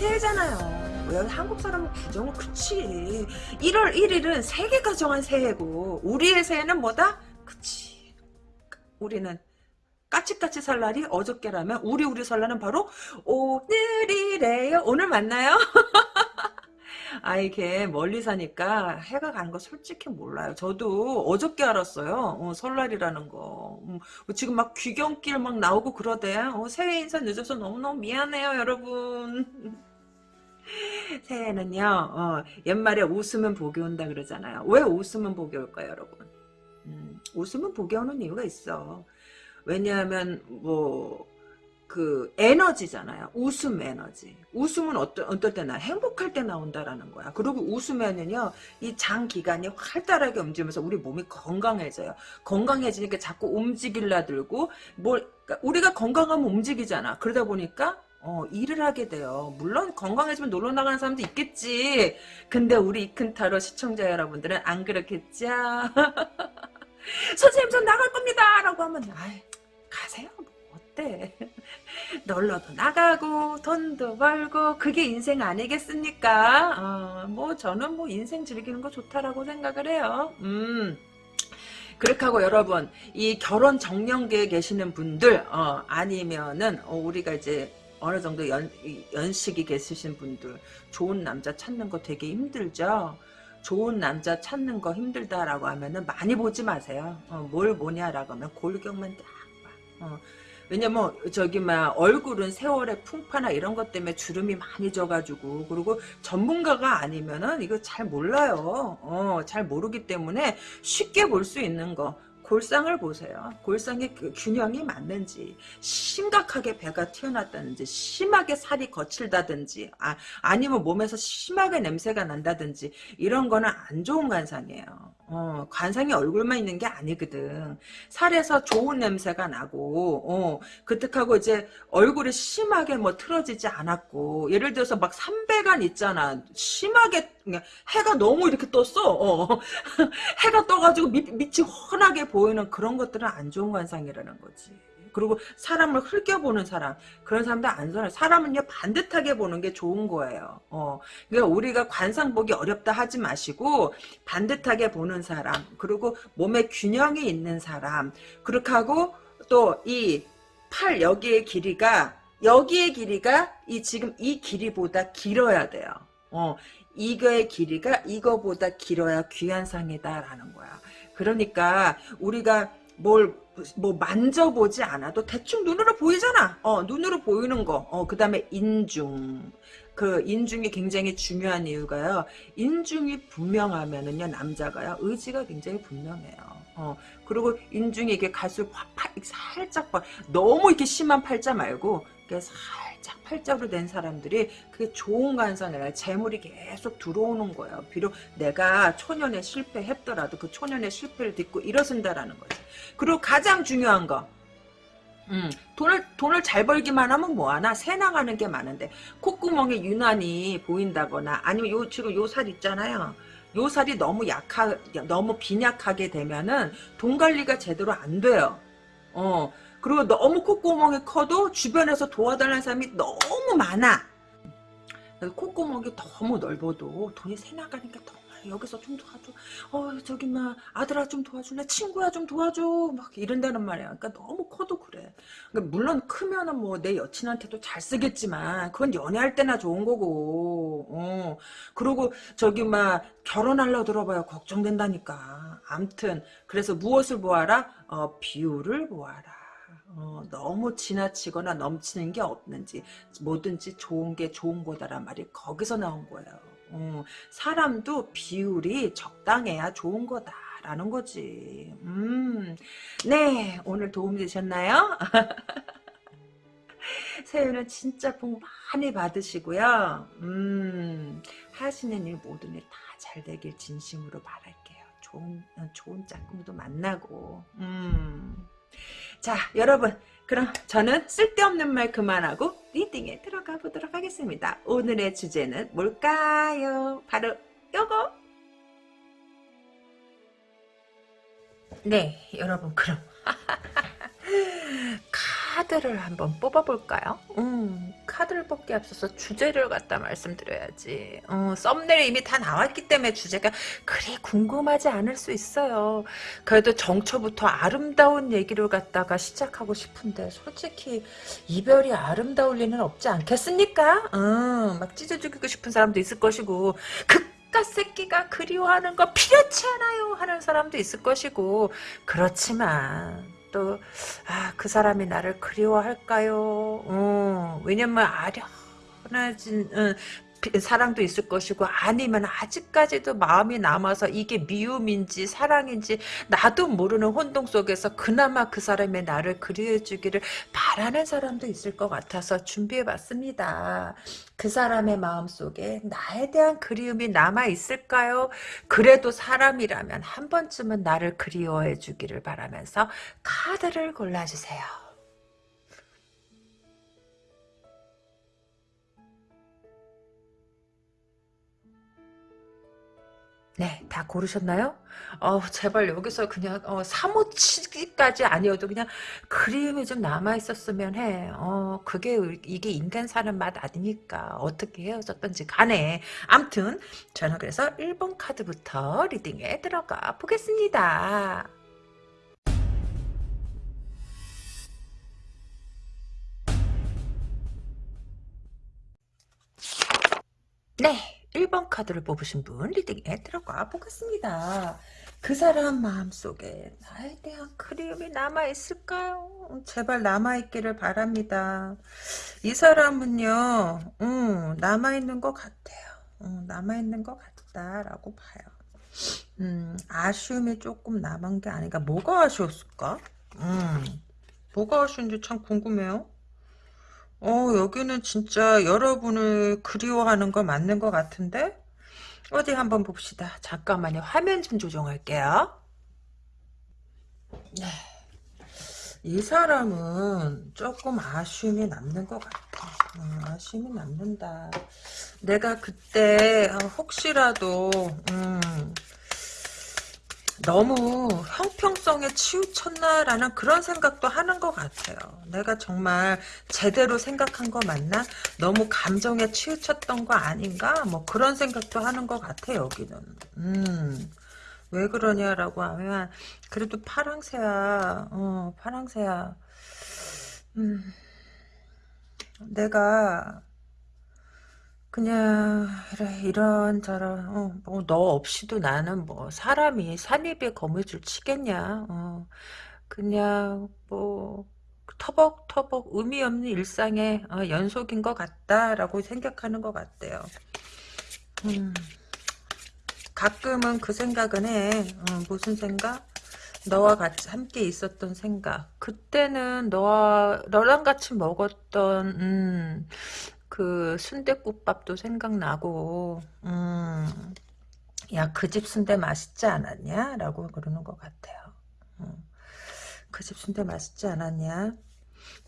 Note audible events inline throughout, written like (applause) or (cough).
새해잖아요. 왜 한국 사람은 구정은 그치. 1월 1일은 세계 가 정한 새해고 우리의 새해는 뭐다? 그치. 우리는 까치까치 살 날이 어저께라면 우리 우리 설날은 바로 오늘이래요. 오늘 맞나요? (laughs) 아 이게 멀리 사니까 해가 가는 거 솔직히 몰라요. 저도 어저께 알았어요. 어, 설날이라는 거. 음, 지금 막 귀경길 막 나오고 그러대. 어, 새해 인사 늦어서 너무너무 미안해요 여러분. (laughs) (laughs) 새해는요. 어, 옛말에 웃으면 복이 온다 그러잖아요. 왜 웃으면 복이 올까요 여러분? 음, 웃으면 복이 오는 이유가 있어. 왜냐하면 뭐 그 에너지잖아요. 웃음 에너지. 웃음은 어떨, 어떨 때 나, 행복할 때 나온다라는 거야. 그리고 웃으면은요, 이 장 기관이 활달하게 움직이면서 우리 몸이 건강해져요. 건강해지니까 자꾸 움직일라 들고, 뭘, 그러니까 우리가 건강하면 움직이잖아. 그러다 보니까, 어, 일을 하게 돼요. 물론 건강해지면 놀러 나가는 사람도 있겠지. 근데 우리 이큰타로 시청자 여러분들은 안 그렇겠죠? (laughs) 선생님, 전 나갈 겁니다! 라고 하면, 아이, 가세요. 뭐 어때? (laughs) 놀러도 나가고 돈도 벌고 그게 인생 아니겠습니까? 어, 뭐 저는 뭐 인생 즐기는 거 좋다라고 생각을 해요. 음. 그렇게 하고 여러분 이 결혼 정년기에 계시는 분들 어, 아니면은 어, 우리가 이제 어느 정도 연, 연식이 계시신 분들 좋은 남자 찾는 거 되게 힘들죠. 좋은 남자 찾는 거 힘들다라고 하면은 많이 보지 마세요. 어, 뭘 보냐라고 하면 골격만 딱 봐. 어, 왜냐면 저기 막 얼굴은 세월의 풍파나 이런 것 때문에 주름이 많이 져가지고 그리고 전문가가 아니면은 이거 잘 몰라요. 어, 잘 모르기 때문에 쉽게 볼 수 있는 거 골상을 보세요. 골상의 그 균형이 맞는지 심각하게 배가 튀어났다든지 심하게 살이 거칠다든지 아, 아니면 몸에서 심하게 냄새가 난다든지 이런 거는 안 좋은 관상이에요. 어, 관상이 얼굴만 있는 게 아니거든. 살에서 좋은 냄새가 나고 어, 그득하고 이제 얼굴이 심하게 뭐 틀어지지 않았고 예를 들어서 막 삼배간 있잖아. 심하게 해가 너무 이렇게 떴어. 어. (laughs) 해가 떠가지고 밑, 밑이 훤하게 보이는 그런 것들은 안 좋은 관상이라는 거지. 그리고 사람을 흘겨보는 사람 그런 사람들 안 좋아요. 사람은요 반듯하게 보는 게 좋은 거예요. 어, 그러니까 우리가 관상 보기 어렵다 하지 마시고 반듯하게 보는 사람 그리고 몸에 균형이 있는 사람 그렇게 하고 또 이 팔 여기의 길이가 여기의 길이가 이 지금 이 길이보다 길어야 돼요. 어, 이거의 길이가 이거보다 길어야 귀한 상이다라는 거야. 그러니까 우리가 뭘 뭐 만져보지 않아도 대충 눈으로 보이잖아. 어, 눈으로 보이는 거. 어, 그 다음에 인중. 그 인중이 굉장히 중요한 이유가요. 인중이 분명하면은요, 남자가요, 의지가 굉장히 분명해요. 어, 그리고 인중이 이게 갈수록 확, 살짝 봐. 너무 이렇게 심한 팔자 말고, 살 짝 팔자로 된 사람들이 그게 좋은 관상이라 재물이 계속 들어오는 거예요. 비록 내가 초년에 실패했더라도 그 초년의 실패를 딛고 일어선다라는 거지. 그리고 가장 중요한 거. 음, 돈을, 돈을 잘 벌기만 하면 뭐하나? 새 나가는 게 많은데, 콧구멍에 유난히 보인다거나, 아니면 요, 지금 요 살 있잖아요. 요 살이 너무 약하, 너무 빈약하게 되면은, 돈 관리가 제대로 안 돼요. 어, 그리고 너무 콧구멍이 커도 주변에서 도와달라는 사람이 너무 많아. 콧구멍이 너무 넓어도 돈이 새 나가니까 더 여기서 좀 도와줘. 어 저기 막 아들아 좀 도와줄래? 친구야 좀 도와줘. 막 이런다는 말이야. 그러니까 너무 커도 그래. 그러니까 물론 크면은 뭐 내 여친한테도 잘 쓰겠지만 그건 연애할 때나 좋은 거고. 어. 그리고 저기 막 결혼하려 들어봐야 걱정된다니까. 암튼 그래서 무엇을 보아라? 어 비율을 보아라. 어, 너무 지나치거나 넘치는 게 없는지 뭐든지 좋은 게 좋은 거다란 말이 거기서 나온 거예요. 어, 사람도 비율이 적당해야 좋은 거다 라는 거지. 음, 네 오늘 도움 되셨나요? (laughs) 새해는 진짜 복 많이 받으시고요. 음, 하시는 일 모든 일 다 잘 되길 진심으로 바랄게요. 좋은 좋은 짝꿍도 만나고. 음. 자 여러분 그럼 저는 쓸데없는 말 그만하고 리딩에 들어가 보도록 하겠습니다. 오늘의 주제는 뭘까요? 바로 요거 네 여러분 그럼 (laughs) 카드를 한번 뽑아볼까요? 음, 카드를 뽑기 앞서서 주제를 갖다 말씀드려야지. 어, 썸네일에 이미 다 나왔기 때문에 주제가 그리 궁금하지 않을 수 있어요. 그래도 정초부터 아름다운 얘기를 갖다가 시작하고 싶은데 솔직히 이별이 아름다울 리는 없지 않겠습니까? 어, 막 찢어 죽이고 싶은 사람도 있을 것이고 그깟 새끼가 그리워하는 거 필요치 않아요 하는 사람도 있을 것이고 그렇지만 또, 아, 그 사람이 나를 그리워할까요? 어, 왜냐면 아련해진, 어, 사랑도 있을 것이고 아니면 아직까지도 마음이 남아서 이게 미움인지 사랑인지 나도 모르는 혼동 속에서 그나마 그 사람의 나를 그리워주기를 바라는 사람도 있을 것 같아서 준비해봤습니다. 그 사람의 마음속에 나에 대한 그리움이 남아있을까요? 그래도 사람이라면 한 번쯤은 나를 그리워해 주기를 바라면서 카드를 골라주세요. 네, 다 고르셨나요? 어, 제발 여기서 그냥 어, 사모치기까지 아니어도 그냥 그림이 좀 남아 있었으면 해. 어, 그게 이게 인간 사는 맛 아니니까 어떻게 헤어졌던지 간에. 암튼 저는 그래서 1번 카드부터 리딩에 들어가 보겠습니다. 네. 1번 카드를 뽑으신 분 리딩에 들어가 보겠습니다. 그 사람 마음속에 나에 대한 그리움이 남아있을까요? 제발 남아있기를 바랍니다. 이 사람은요, 음, 남아있는 것 같아요. 음, 남아있는 것 같다라고 봐요. 음, 아쉬움이 조금 남은 게 아닌가. 뭐가 아쉬웠을까? 음, 뭐가 아쉬운지 참 궁금해요. 어, 여기는 진짜 여러분을 그리워하는 거 맞는 것 같은데? 어디 한번 봅시다. 잠깐만요. 화면 좀 조정할게요. 네. 이 사람은 조금 아쉬움이 남는 것 같아. 음, 아쉬움이 남는다. 내가 그때 어, 혹시라도 음, 너무 형평성에 치우쳤나라는 그런 생각도 하는 것 같아요. 내가 정말 제대로 생각한 거 맞나? 너무 감정에 치우쳤던 거 아닌가? 뭐 그런 생각도 하는 것 같아 여기는. 음. 왜 그러냐라고 하면 그래도 파랑새야. 어, 파랑새야. 음. 내가 그냥 이런저런 어, 뭐너 없이도 나는 뭐 사람이 산입에 거미줄 치겠냐 어, 그냥 뭐 터벅터벅 의미 없는 일상의 어, 연속인 것 같다라고 생각하는 것 같대요. 음, 가끔은 그 생각은 해. 어, 무슨 생각? 너와 같이 함께 있었던 생각. 그때는 너와 너랑 같이 먹었던 음, 그 순대국밥도 생각나고 음, 야 그 집 순대 맛있지 않았냐? 라고 그러는 것 같아요. 음, 그집 순대 맛있지 않았냐?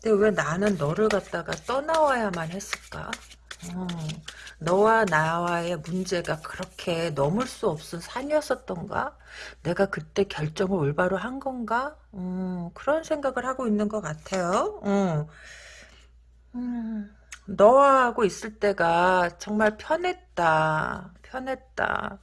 근데 왜 나는 너를 갖다가 떠나와야만 했을까? 음, 너와 나와의 문제가 그렇게 넘을 수 없은 산이었었던가? 내가 그때 결정을 올바로 한 건가? 음, 그런 생각을 하고 있는 것 같아요. 음. 음. 너하고 있을 때가 정말 편했다. 편했다.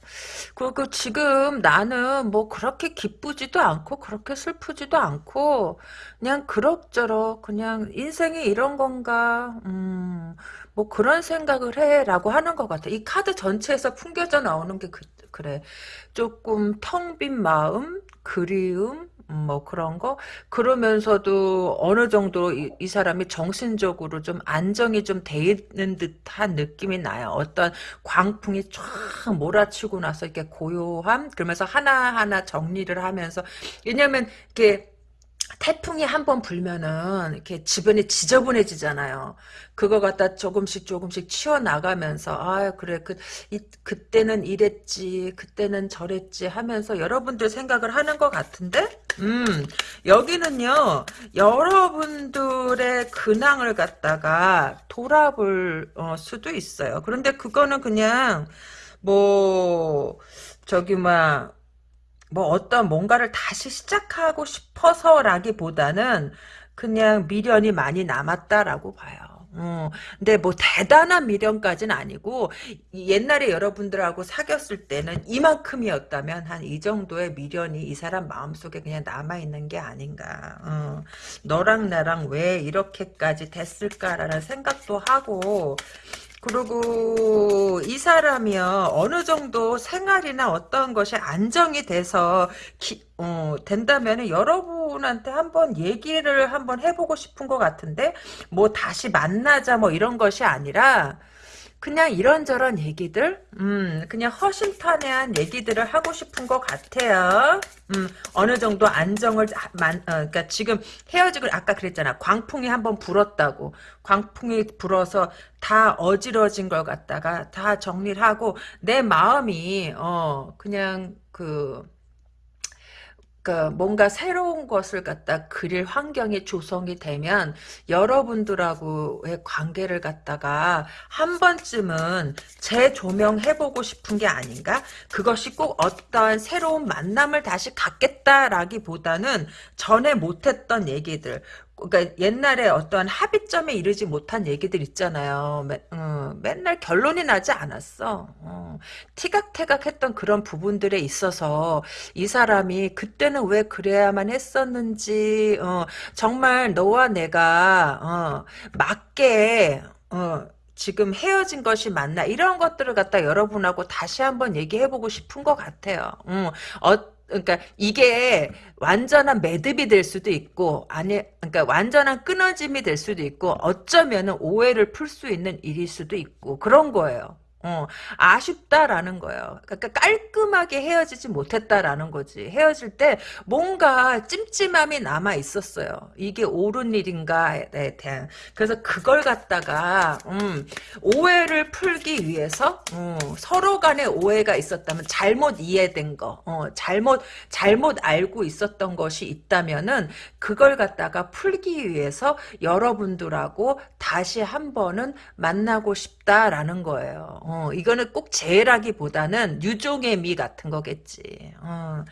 그리고 지금 나는 뭐 그렇게 기쁘지도 않고 그렇게 슬프지도 않고 그냥 그럭저럭 그냥 인생이 이런 건가 음, 뭐 그런 생각을 해라고 하는 것 같아. 이 카드 전체에서 풍겨져 나오는 게 그, 그래. 조금 텅 빈 마음, 그리움, 뭐 그런 거 그러면서도 어느 정도 이, 이, 사람이 정신적으로 좀 안정이 좀 돼 있는 듯한 느낌이 나요. 어떤 광풍이 쫙 몰아치고 나서 이렇게 고요함 그러면서 하나하나 정리를 하면서 왜냐면 이렇게 태풍이 한 번 불면은 이렇게 주변이 지저분해지잖아요. 그거 갖다 조금씩 조금씩 치워 나가면서 아 그래 그 이, 그때는 이랬지 그때는 저랬지 하면서 여러분들 생각을 하는 것 같은데 음 여기는요 여러분들의 근황을 갖다가 돌아볼 어, 수도 있어요. 그런데 그거는 그냥 뭐 저기 막 뭐 어떤 뭔가를 다시 시작하고 싶어서라기보다는 그냥 미련이 많이 남았다라고 봐요. 어, 근데 뭐 대단한 미련까지는 아니고 옛날에 여러분들하고 사귀었을 때는 이만큼이었다면 한 이 정도의 미련이 이 사람 마음속에 그냥 남아있는 게 아닌가. 어, 너랑 나랑 왜 이렇게까지 됐을까라는 생각도 하고 그리고 이 사람이요 어느 정도 생활이나 어떤 것이 안정이 돼서 기, 어, 된다면 여러분한테 한번 얘기를 한번 해보고 싶은 것 같은데 뭐 다시 만나자 뭐 이런 것이 아니라 그냥 이런저런 얘기들, 음, 그냥 허심탄회한 얘기들을 하고 싶은 것 같아요. 음, 어느 정도 안정을, 만, 어, 그니까 지금 헤어지고, 아까 그랬잖아. 광풍이 한번 불었다고. 광풍이 불어서 다 어지러진 걸 갖다가 다 정리를 하고, 내 마음이, 어, 그냥 그, 그 뭔가 새로운 것을 갖다 그릴 환경이 조성이 되면 여러분들하고의 관계를 갖다가 한 번쯤은 재조명해보고 싶은 게 아닌가? 그것이 꼭 어떠한 새로운 만남을 다시 갖겠다라기보다는 전에 못했던 얘기들 그러니까 옛날에 어떠한 합의점에 이르지 못한 얘기들 있잖아요. 매, 어, 맨날 결론이 나지 않았어. 어, 티각태각했던 그런 부분들에 있어서 이 사람이 그때는 왜 그래야만 했었는지 어, 정말 너와 내가 어, 맞게 어, 지금 헤어진 것이 맞나 이런 것들을 갖다 여러분하고 다시 한번 얘기해보고 싶은 것 같아요. 음, 어, 그러니까 이게 완전한 매듭이 될 수도 있고 아니 그러니까 완전한 끊어짐이 될 수도 있고 어쩌면은 오해를 풀 수 있는 일일 수도 있고 그런 거예요. 어, 아쉽다라는 거예요. 그러니까 깔끔하게 헤어지지 못했다라는 거지. 헤어질 때 뭔가 찜찜함이 남아 있었어요. 이게 옳은 일인가에 대한. 그래서 그걸 갖다가 음, 오해를 풀기 위해서 음, 서로 간에 오해가 있었다면 잘못 이해된 거, 어, 잘못 잘못 알고 있었던 것이 있다면은 그걸 갖다가 풀기 위해서 여러분들하고 다시 한 번은 만나고 싶다라는 거예요. 어, 이거는 꼭 재라기보다는 유종의 미 같은 거겠지. 어,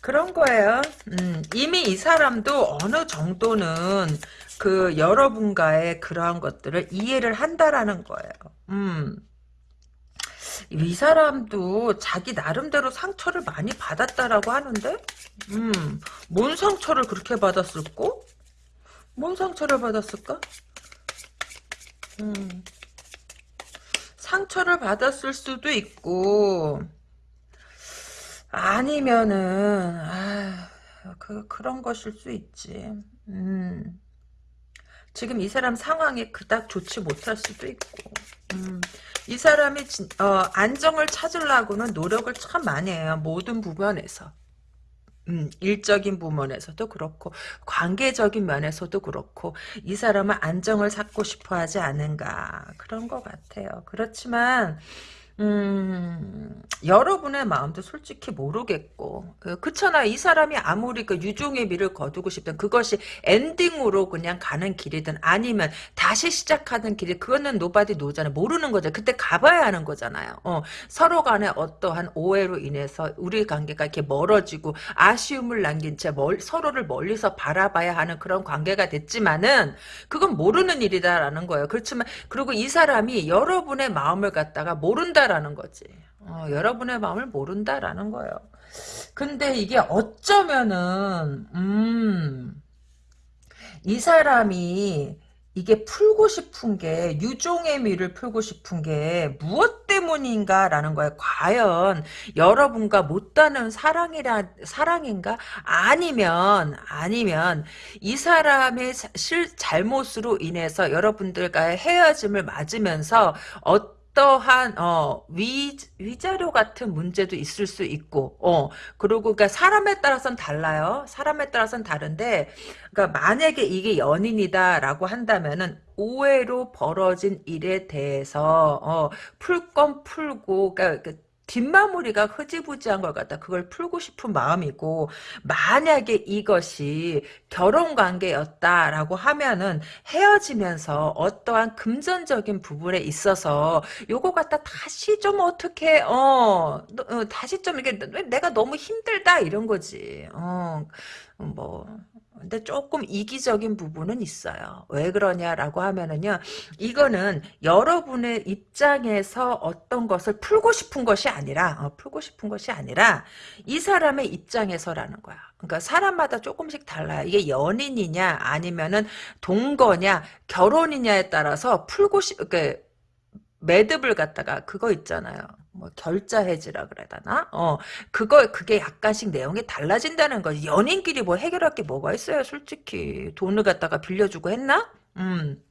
그런 거예요. 음, 이미 이 사람도 어느 정도는 그 여러분과의 그러한 것들을 이해를 한다라는 거예요. 음. 이 사람도 자기 나름대로 상처를 많이 받았다라고 하는데, 음, 뭔 상처를 그렇게 받았을꼬? 뭔 상처를 받았을까? 음. 상처를 받았을 수도 있고 아니면은 아, 그 그런 것일 수 있지. 음. 지금 이 사람 상황이 그닥 좋지 못할 수도 있고. 음. 이 사람이 진, 어, 안정을 찾으려고는 노력을 참 많이 해요. 모든 부분에서. 음, 일적인 부분에서도 그렇고 관계적인 면에서도 그렇고 이 사람은 안정을 찾고 싶어 하지 않은가 그런 것 같아요. 그렇지만 음, 여러분의 마음도 솔직히 모르겠고, 그, 그렇잖아. 이 사람이 아무리 그 유종의 미를 거두고 싶든 그것이 엔딩으로 그냥 가는 길이든 아니면 다시 시작하는 길이, 그거는 nobody know잖아요. 모르는 거죠. 그때 가봐야 하는 거잖아요. 어, 서로 간에 어떠한 오해로 인해서 우리 관계가 이렇게 멀어지고 아쉬움을 남긴 채 멀, 서로를 멀리서 바라봐야 하는 그런 관계가 됐지만은, 그건 모르는 일이다라는 거예요. 그렇지만, 그리고 이 사람이 여러분의 마음을 갖다가 모른다 모른다라는 거지. 어, 여러분의 마음을 모른다라는 거예요. 근데 이게 어쩌면은 음, 이 사람이 이게 풀고 싶은 게 유종의 미를 풀고 싶은 게 무엇 때문인가라는 거예요. 과연 여러분과 못다는 사랑이라 사랑인가? 아니면 아니면 이 사람의 실 잘못으로 인해서 여러분들과의 헤어짐을 맞으면서 어 어떠한 어, 위 위자료 같은 문제도 있을 수 있고 어 그리고 그러니까 사람에 따라서는 달라요. 사람에 따라서는 다른데 그러니까 만약에 이게 연인이다라고 한다면은 오해로 벌어진 일에 대해서 어, 풀 건 풀고 그러니까 그 뒷마무리가 흐지부지한 걸 갖다 그걸 풀고 싶은 마음이고 만약에 이것이 결혼 관계였다라고 하면은 헤어지면서 어떠한 금전적인 부분에 있어서 요거 갖다 다시 좀 어떻게 어, 어 다시 좀 이게 내가 너무 힘들다 이런 거지. 어. 뭐 근데 조금 이기적인 부분은 있어요. 왜 그러냐라고 하면은요. 이거는 여러분의 입장에서 어떤 것을 풀고 싶은 것이 아니라 어, 풀고 싶은 것이 아니라 이 사람의 입장에서라는 거야. 그러니까 사람마다 조금씩 달라요. 이게 연인이냐 아니면은 동거냐 결혼이냐에 따라서 풀고 싶 그 매듭을 갖다가 그거 있잖아요. 뭐 결자 해지라 그래야 되나? 어 그거 그게 약간씩 내용이 달라진다는 거지. 연인끼리 뭐 해결할 게 뭐가 있어요, 솔직히. 돈을 갖다가 빌려주고 했나? 음.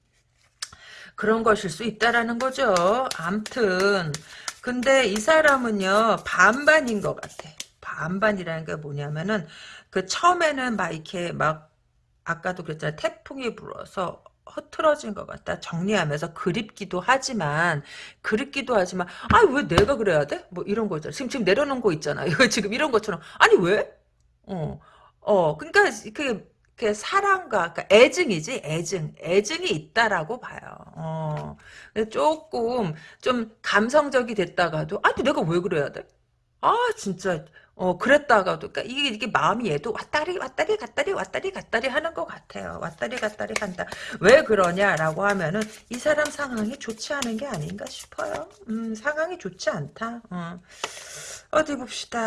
그런 것일 수 있다라는 거죠. 암튼 근데 이 사람은요 반반인 것 같아. 반반이라는 게 뭐냐면은 그 처음에는 막 이렇게 막 아까도 그랬잖아 태풍이 불어서 흐트러진 것 같다. 정리하면서 그립기도 하지만 그립기도 하지만 아 왜 내가 그래야 돼? 뭐 이런 거죠. 지금 지금 내려놓은 거 있잖아. 이거 (laughs) 지금 이런 것처럼 아니 왜? 어, 어, 그러니까 그, 그 사랑과 그러니까 애증이지 애증, 애증이 있다라고 봐요. 어, 조금 좀 감성적이 됐다가도 아니 내가 왜 그래야 돼? 아 진짜 어 그랬다가도 그러니까 이게 이게 마음이 얘도 왔다리 왔다리 갔다리 왔다리 갔다리 하는 것 같아요. 왔다리 갔다리 간다. 왜 그러냐라고 하면은 이 사람 상황이 좋지 않은 게 아닌가 싶어요. 음 상황이 좋지 않다. 어. 어디 봅시다.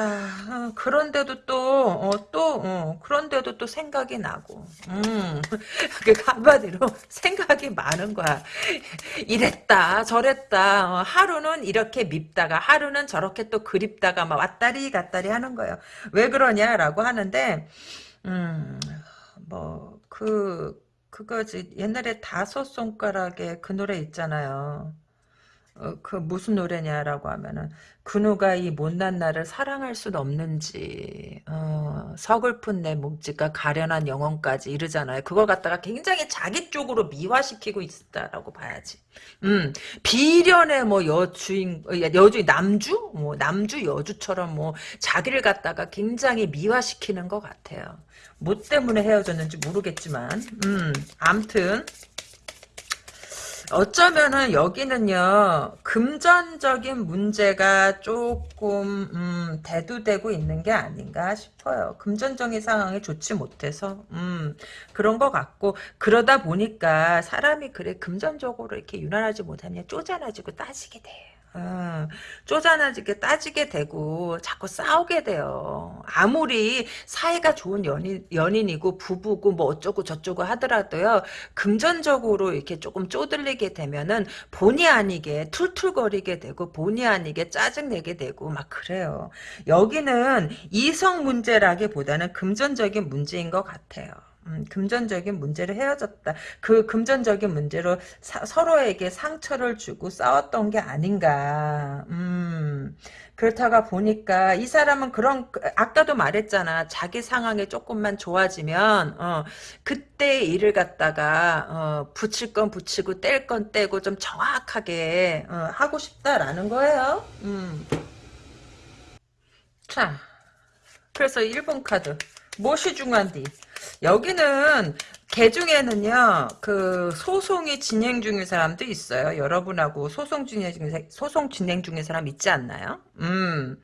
어, 그런데도 또, 어, 또, 어, 그런데도 또 생각이 나고, 음, (laughs) 그 한마디로 (laughs) 생각이 많은 거야. 이랬다, 저랬다. 어, 하루는 이렇게 밉다가, 하루는 저렇게 또 그립다가, 막 왔다리 갔다리 하는 거예요. 왜 그러냐라고 하는데, 음, 뭐, 그, 그거지. 옛날에 다섯 손가락에 그 노래 있잖아요. 어, 그 무슨 노래냐라고 하면은 그 누가 이 못난 나를 사랑할 순 없는지 어, 서글픈 내 몸짓과 가련한 영혼까지 이르잖아요. 그걸 갖다가 굉장히 자기 쪽으로 미화시키고 있다라고 봐야지. 음 비련의 뭐 여주인 어, 여주 남주 뭐 남주 여주처럼 뭐 자기를 갖다가 굉장히 미화시키는 것 같아요. 뭐 때문에 헤어졌는지 모르겠지만 음 암튼 어쩌면은 여기는요 금전적인 문제가 조금 음, 대두되고 있는 게 아닌가 싶어요. 금전적인 상황이 좋지 못해서 음, 그런 것 같고 그러다 보니까 사람이 그래 금전적으로 이렇게 유난하지 못하면 쪼잔해지고 따지게 돼요. 어, 쪼잔하게 따지게 되고 자꾸 싸우게 돼요. 아무리 사이가 좋은 연인, 연인이고 부부고 뭐 어쩌고 저쩌고 하더라도요. 금전적으로 이렇게 조금 쪼들리게 되면은 본의 아니게 툴툴거리게 되고 본의 아니게 짜증내게 되고 막 그래요. 여기는 이성 문제라기보다는 금전적인 문제인 것 같아요. 음, 금전적인 문제를 헤어졌다. 그 금전적인 문제로 사, 서로에게 상처를 주고 싸웠던 게 아닌가. 음, 그렇다가 보니까 이 사람은 그런 아까도 말했잖아. 자기 상황이 조금만 좋아지면 어, 그때 일을 갖다가 어, 붙일 건 붙이고 뗄 건 떼고 좀 정확하게 어, 하고 싶다라는 거예요. 음. 자, 그래서 1번 카드 무엇이 중요한디? 여기는 개 중에는요 그 소송이 진행 중인 사람도 있어요. 여러분하고 소송 진행 중 소송 진행 중인 사람 있지 않나요? 음.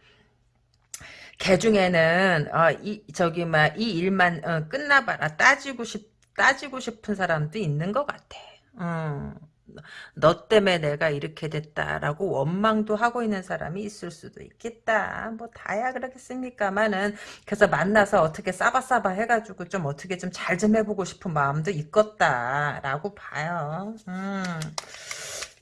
개 중에는 어, 이 저기 막 이 일만 어, 끝나봐라 따지고 싶 따지고 싶은 사람도 있는 것 같아. 음. 너 때문에 내가 이렇게 됐다라고 원망도 하고 있는 사람이 있을 수도 있겠다. 뭐 다야 그렇겠습니까만은 그래서 만나서 어떻게 싸바싸바 해가지고 좀 어떻게 좀 잘좀 해보고 싶은 마음도 있겠다라고 봐요. 음.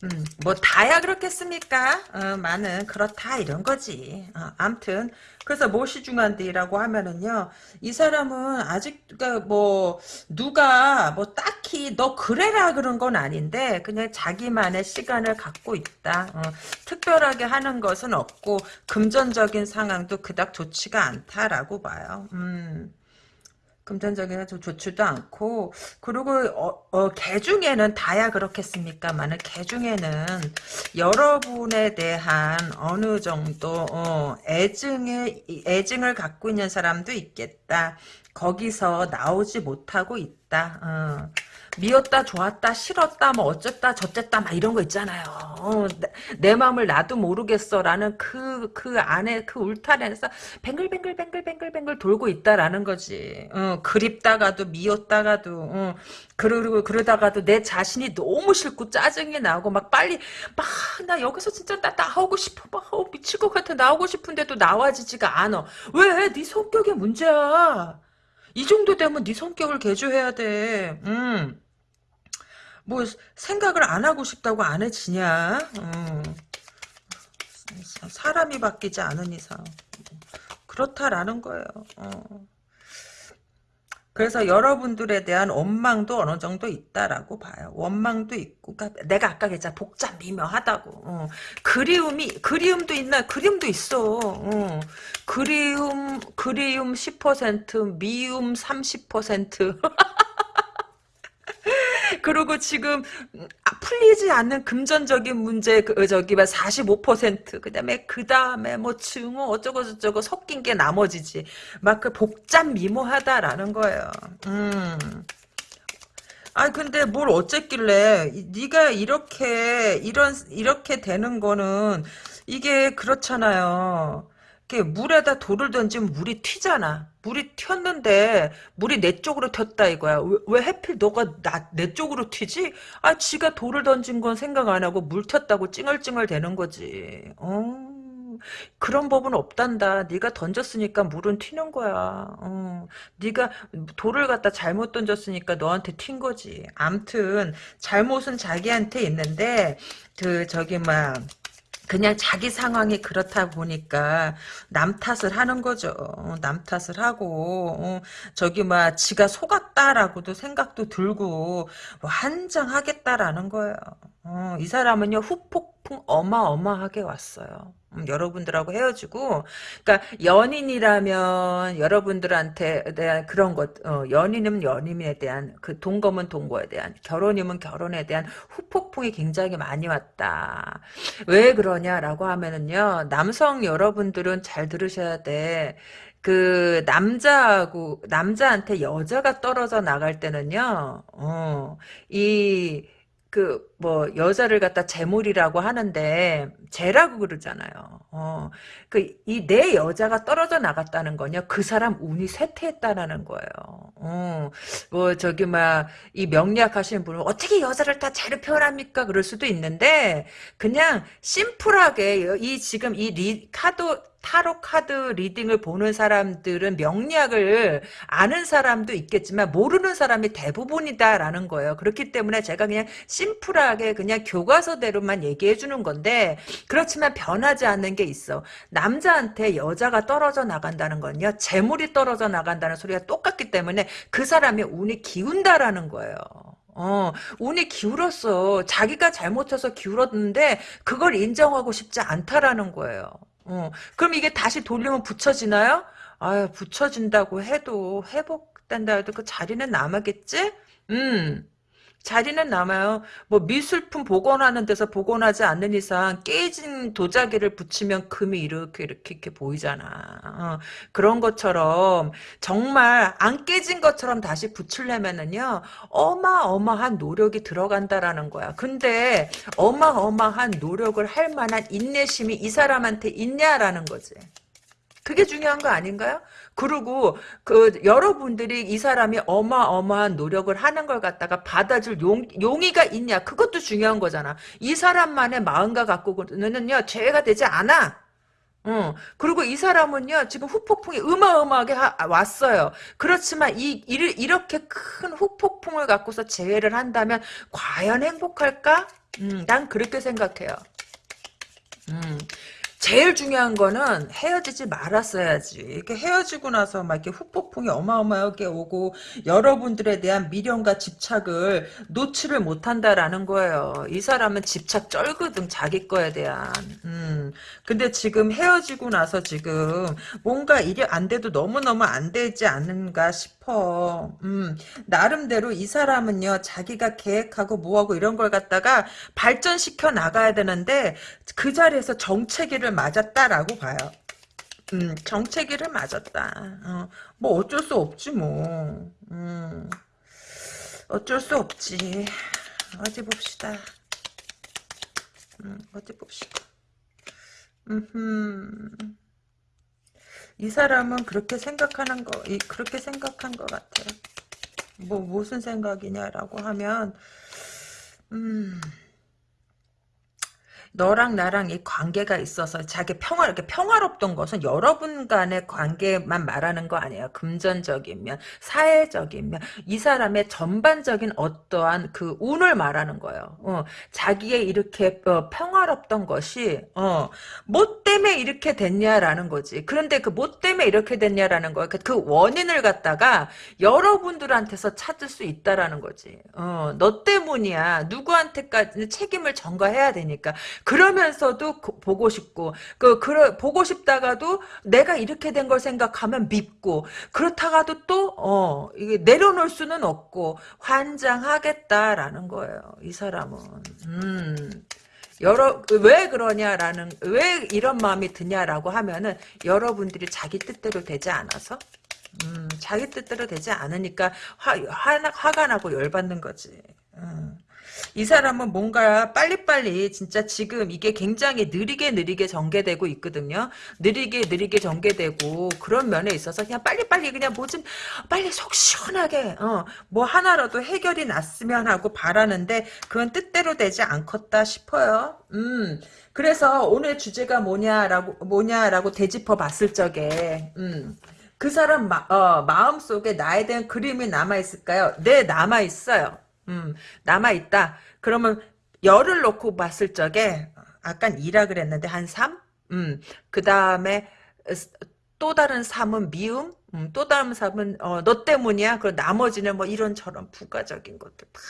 음, 뭐 다야 그렇겠습니까? 어, 많은 그렇다 이런 거지. 어, 암튼 그래서 무엇이 중요한데라고 하면은요, 이 사람은 아직 그러니까 뭐 누가 뭐 딱히 너 그래라 그런 건 아닌데 그냥 자기만의 시간을 갖고 있다. 어, 특별하게 하는 것은 없고 금전적인 상황도 그닥 좋지가 않다라고 봐요. 음. 금전적인 좀 좋지도 않고 그리고 어, 어, 개 중에는 다야 그렇겠습니까만은 개 중에는 여러분에 대한 어느 정도 어, 애증의 애증을 갖고 있는 사람도 있겠다. 거기서 나오지 못하고 있다. 어. 미웠다 좋았다 싫었다 뭐 어쨌다 저쨌다 막 이런 거 있잖아요. 어, 내, 내 마음을 나도 모르겠어 라는 그 그 안에 그 울타리에서 뱅글뱅글뱅글뱅글뱅글 돌고 있다라는 거지. 어, 그립다가도 미웠다가도 어, 그러고 그러다가도 내 자신이 너무 싫고 짜증이 나고 막 빨리 막 나 여기서 진짜 나 나오고 싶어 막 어, 미칠 것 같아 나오고 싶은데도 나와지지가 않아. 왜? 네 성격의 문제야. 이 정도 되면 네 성격을 개조해야 돼. 음. 뭐 생각을 안 하고 싶다고 안 해지냐? 음. 사람이 바뀌지 않은 이상 그렇다라는 거예요. 어. 그래서 여러분들에 대한 원망도 어느 정도 있다라고 봐요. 원망도 있고, 그러니까 내가 아까 얘기했잖아. 복잡 미묘하다고. 어. 그리움이 그리움도 있나? 그리움도 있어. 어. 그리움 그리움 10%, 미움 30%. (laughs) 그리고 지금 아, 풀리지 않는 금전적인 문제 그 저기 봐 45% 그다음에 그다음에 뭐 증오 어쩌고 저쩌고 섞인 게 나머지지 막 그 복잡 미모하다라는 거예요. 음. 아 근데 뭘 어쨌길래 네가 이렇게 이런 이렇게 되는 거는 이게 그렇잖아요. 이렇게 물에다 돌을 던지면 물이 튀잖아. 물이 튀었는데 물이 내 쪽으로 튀었다 이거야. 왜, 왜 하필 너가 나, 내 쪽으로 튀지? 아 지가 돌을 던진 건 생각 안 하고 물 튀었다고 찡얼찡얼 되는 거지. 어. 그런 법은 없단다. 네가 던졌으니까 물은 튀는 거야. 어. 네가 돌을 갖다 잘못 던졌으니까 너한테 튄 거지. 암튼 잘못은 자기한테 있는데 그 저기 막 그냥 자기 상황이 그렇다 보니까 남 탓을 하는 거죠. 남 탓을 하고 어, 저기 막 지가 속았다라고도 생각도 들고 뭐 한장하겠다라는 거예요. 어, 이 사람은요 후폭풍 어마어마하게 왔어요. 음, 여러분들하고 헤어지고 그러니까 연인이라면 여러분들한테 대한 그런 것 어, 연인은 연인에 대한 그 동거면 동거에 대한 결혼이면 결혼에 대한 후폭풍이 굉장히 많이 왔다 왜 그러냐라고 하면은요 남성 여러분들은 잘 들으셔야 돼 그 남자하고 남자한테 여자가 떨어져 나갈 때는요 어 이 그뭐 여자를 갖다 재물이라고 하는데 재라고 그러잖아요. 어. 그 이 내 여자가 떨어져 나갔다는 거냐? 그 사람 운이 쇠퇴했다라는 거예요. 어. 뭐 저기 막 이 명리학 하시는 분은 어떻게 여자를 다 재를 표현합니까? 그럴 수도 있는데 그냥 심플하게 이 지금 이 리, 카드 타로 카드 reading을 보는 사람들은 명리학을 아는 사람도 있겠지만 모르는 사람이 대부분이다라는 거예요. 그렇기 때문에 제가 그냥 심플하게 그냥 교과서대로만 얘기해 주는 건데 그렇지만 변하지 않는 게 있어. 남자한테 여자가 떨어져 나간다는 건요. 재물이 떨어져 나간다는 소리가 똑같기 때문에 그 사람의 운이 기운다라는 거예요. 어, 운이 기울었어. 자기가 잘못해서 기울었는데 그걸 인정하고 싶지 않다라는 거예요. 어, 그럼 이게 다시 돌리면 붙여지나요? 아유, 붙여진다고 해도, 회복된다 해도 그 자리는 남았겠지? 음. 자리는 남아요. 뭐 미술품 복원하는 데서 복원하지 않는 이상 깨진 도자기를 붙이면 금이 이렇게 이렇게 이렇게 보이잖아. 어, 그런 것처럼 정말 안 깨진 것처럼 다시 붙이려면은요 어마어마한 노력이 들어간다라는 거야. 근데 어마어마한 노력을 할 만한 인내심이 이 사람한테 있냐라는 거지. 그게 중요한 거 아닌가요? 그리고 그 여러분들이 이 사람이 어마어마한 노력을 하는 걸 갖다가 받아줄 용, 용의가 있냐 그것도 중요한 거잖아. 이 사람만의 마음과 갖고는요 죄가 되지 않아. 어, 그리고 이 사람은요, 지금 후폭풍이 어마어마하게 하, 왔어요. 그렇지만 이, 이, 이렇게 큰 후폭풍을 갖고서 재회를 한다면, 과연 행복할까? 음, 난 그렇게 생각해요. 음, 제일 중요한 거는 헤어지지 말았어야지. 이렇게 헤어지고 나서 막 이렇게 후폭풍이 어마어마하게 오고 여러분들에 대한 미련과 집착을 놓지를 못한다라는 거예요. 이 사람은 집착 쩔거든 자기 거에 대한. 음. 근데 지금 헤어지고 나서 지금 뭔가 일이 안 돼도 너무너무 안 되지 않는가 싶 어. 음. 나름대로 이 사람은요 자기가 계획하고 뭐하고 이런 걸 갖다가 발전시켜 나가야 되는데 그 자리에서 정체기를 맞았다라고 봐요. 음, 정체기를 맞았다. 어, 뭐 어쩔 수 없지 뭐. 음. 어쩔 수 없지. 어디 봅시다. 음, 어디 봅시다. 음, 이 사람은 그렇게 생각하는 거, 이, 그렇게 생각한 것 같아요. 뭐, 무슨 생각이냐라고 하면, 음, 너랑 나랑 이 관계가 있어서 자기 평화 이렇게 평화롭던 것은 여러분 간의 관계만 말하는 거 아니에요. 금전적인 면, 사회적인 면, 이 사람의 전반적인 어떠한 그 운을 말하는 거예요. 어, 자기의 이렇게 어, 평화롭던 것이 어, 뭐 때문에 이렇게 됐냐라는 거지. 그런데 그 뭐 때문에 이렇게 됐냐라는 거야. 그, 그 원인을 갖다가 여러분들한테서 찾을 수 있다라는 거지. 어, 너 때문이야. 누구한테까지 책임을 전가해야 되니까. 그러면서도 보고 싶고 그 그러, 보고 싶다가도 내가 이렇게 된 걸 생각하면 밉고 그렇다가도 또어 이게 내려놓을 수는 없고 환장하겠다라는 거예요. 이 사람은 음. 여러 왜 그러냐라는 왜 이런 마음이 드냐라고 하면은 여러분들이 자기 뜻대로 되지 않아서 음, 자기 뜻대로 되지 않으니까 화, 화, 화가 나고 열받는 거지. 음. 이 사람은 뭔가 빨리빨리 진짜 지금 이게 굉장히 느리게 느리게 전개되고 있거든요. 느리게 느리게 전개되고 그런 면에 있어서 그냥 빨리빨리 그냥 뭐 좀 빨리 속 시원하게 어, 뭐 하나라도 해결이 났으면 하고 바라는데 그건 뜻대로 되지 않겠다 싶어요. 음. 그래서 오늘 주제가 뭐냐라고 뭐냐라고 되짚어 봤을 적에 음. 그 사람 마, 어, 마음속에 나에 대한 그림이 남아있을까요? 네, 남아있어요. 음, 남아있다. 그러면 열을 놓고 봤을 적에 아까 2라 그랬는데 한 3? 음, 그 다음에 또 다른 3은 미움? 음, 또 다른 3은 어, 너 때문이야? 그리고 나머지는 뭐 이런저런 부가적인 것들 다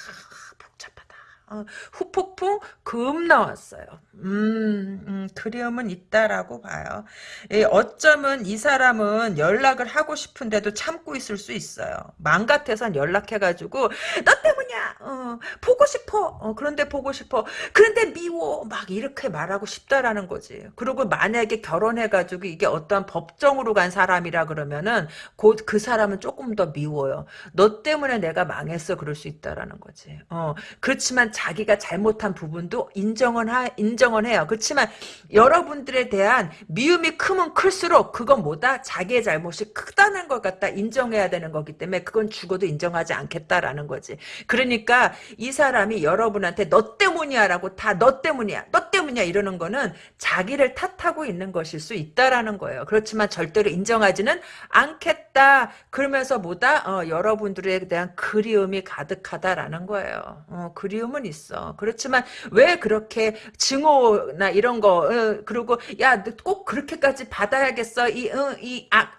어, 후폭풍 금 나왔어요. 음, 음, 그리움은 있다라고 봐요. 예, 어쩌면 이 사람은 연락을 하고 싶은데도 참고 있을 수 있어요. 맘 같아선 연락해가지고 너 때문이야. 어, 보고 싶어. 어, 그런데 보고 싶어. 그런데 미워. 막 이렇게 말하고 싶다라는 거지. 그리고 만약에 결혼해가지고 이게 어떠한 법정으로 간 사람이라 그러면은 곧 그 사람은 조금 더 미워요. 너 때문에 내가 망했어. 그럴 수 있다라는 거지. 어, 그렇지만 자기가 잘못한 부분도 인정은 하, 인정은 해요. 그렇지만 여러분들에 대한 미움이 크면 클수록 그건 뭐다? 자기의 잘못이 크다는 걸 갖다 인정해야 되는 거기 때문에 그건 죽어도 인정하지 않겠다라는 거지. 그러니까 이 사람이 여러분한테 너 때문이야 라고 다 너 때문이야 너 때문이야 이러는 거는 자기를 탓하고 있는 것일 수 있다라는 거예요. 그렇지만 절대로 인정하지는 않겠다. 그러면서 뭐다? 어, 여러분들에 대한 그리움이 가득하다라는 거예요. 어, 그리움은 있어. 그렇지만 왜 그렇게 증오나 이런 거 어, 그리고 야 꼭 그렇게까지 받아야겠어 이, 어,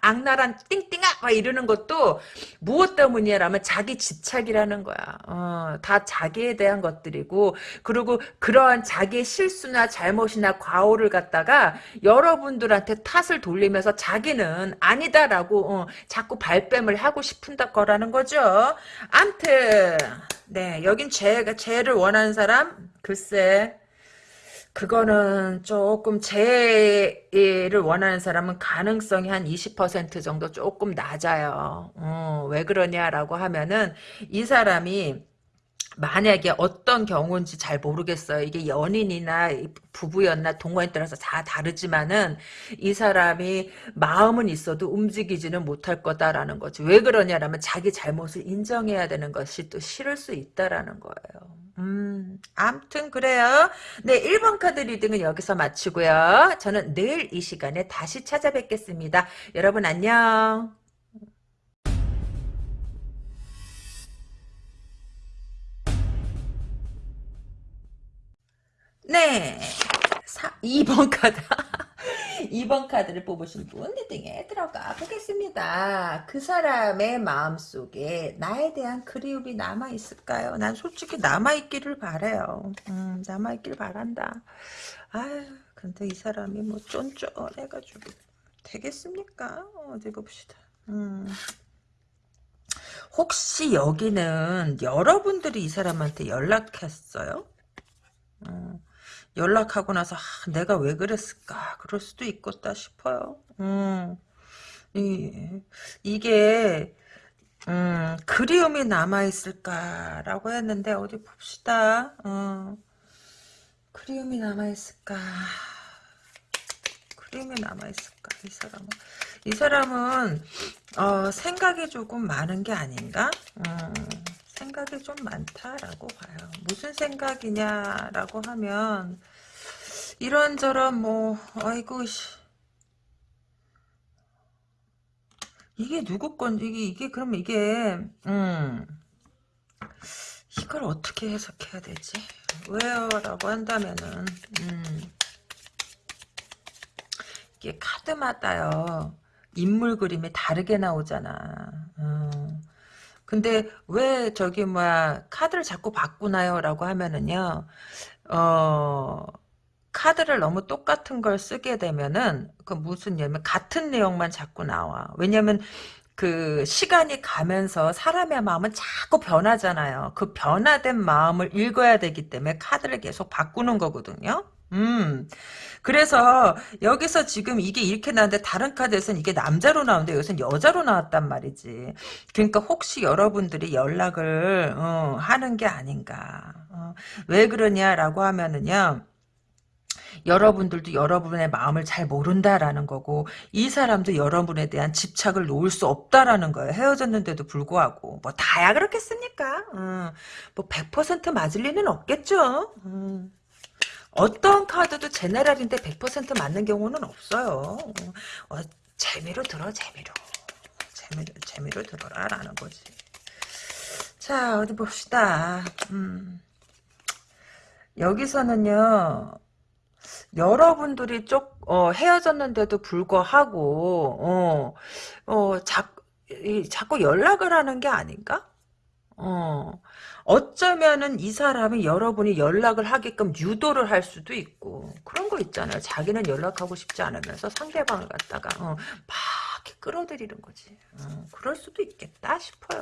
악랄한 띵띵아 막 이러는 것도 무엇 때문이라면 자기 집착이라는 거야. 어, 다 자기에 대한 것들이고 그리고 그러한 자기의 실수나 잘못이나 과오를 갖다가 여러분들한테 탓을 돌리면서 자기는 아니다라고 어, 자꾸 발뺌을 하고 싶은 거라는 거죠. 암튼 네 여긴 죄가 죄를 원하는 사람 글쎄 그거는 조금 재해를 원하는 사람은 가능성이 한 20% 정도 조금 낮아요. 어, 왜 그러냐라고 하면은 이 사람이 만약에 어떤 경우인지 잘 모르겠어요. 이게 연인이나 부부였나 동거에 따라서 다 다르지만은 이 사람이 마음은 있어도 움직이지는 못할 거다라는 거지. 왜 그러냐라면 자기 잘못을 인정해야 되는 것이 또 싫을 수 있다라는 거예요. 음, 암튼 그래요. 네, 1번 카드 reading은 여기서 마치고요. 저는 내일 이 시간에 다시 찾아뵙겠습니다. 여러분 안녕. 네. 2번 카드. 2번 카드를 뽑으신 분 리딩에 들어가 보겠습니다. 그 사람의 마음속에 나에 대한 그리움이 남아있을까요? 난 솔직히 남아있기를 바래요. 음, 남아있기를 바란다. 아유, 근데 이 사람이 뭐 쫀쫀해가지고 되겠습니까? 어디 봅시다. 음. 혹시 여기는 여러분들이 이 사람한테 연락했어요? 어. 연락하고 나서 아, 내가 왜 그랬을까 그럴 수도 있겠다 싶어요. 음. 이, 이게 음, 그리움이 남아있을까라고 했는데, 어디 봅시다. 어, 그리움이 남아있을까. 그리움이 남아있을까, 이 사람은. 이 사람은, 어, 생각이 조금 많은 게 아닌가? 음, 생각이 좀 많다라고 봐요. 무슨 생각이냐라고 하면, 이런저런 뭐, 아이고, 씨. 이게 누구 건, 이게, 이게, 그러면 이게, 음, 이걸 어떻게 해석해야 되지? 왜요? 라고 한다면은, 음, 이게 카드마다요, 인물 그림이 다르게 나오잖아. 음, 근데 왜 저기 뭐야, 카드를 자꾸 바꾸나요? 라고 하면은요, 어, 카드를 너무 똑같은 걸 쓰게 되면은 그 무슨 냐면 같은 내용만 자꾸 나와. 왜냐면 그 시간이 가면서 사람의 마음은 자꾸 변하잖아요. 그 변화된 마음을 읽어야 되기 때문에 카드를 계속 바꾸는 거거든요. 음. 그래서 여기서 지금 이게 이렇게 나왔는데 다른 카드에서는 이게 남자로 나오는데 여기서는 여자로 나왔단 말이지. 그러니까 혹시 여러분들이 연락을 어, 하는 게 아닌가. 어, 왜 그러냐라고 하면은요. 여러분들도 여러분의 마음을 잘 모른다라는 거고 이 사람도 여러분에 대한 집착을 놓을 수 없다라는 거예요. 헤어졌는데도 불구하고 뭐 다야 그렇겠습니까? 음, 뭐100% 맞을 리는 없겠죠. 음. 어떤 카드도 제네랄인데 100% 맞는 경우는 없어요. 어, 재미로 들어 재미로 재미로 재미로 들어라 라는 거지. 자 어디 봅시다. 음. 여기서는요 여러분들이 쪽 어, 헤어졌는데도 불구하고 어, 어, 자, 이, 자꾸 연락을 하는 게 아닌가? 어, 어쩌면은 이 사람이 여러분이 연락을 하게끔 유도를 할 수도 있고 그런 거 있잖아요. 자기는 연락하고 싶지 않으면서 상대방을 갖다가 어, 막 끌어들이는 거지. 어, 그럴 수도 있겠다 싶어요.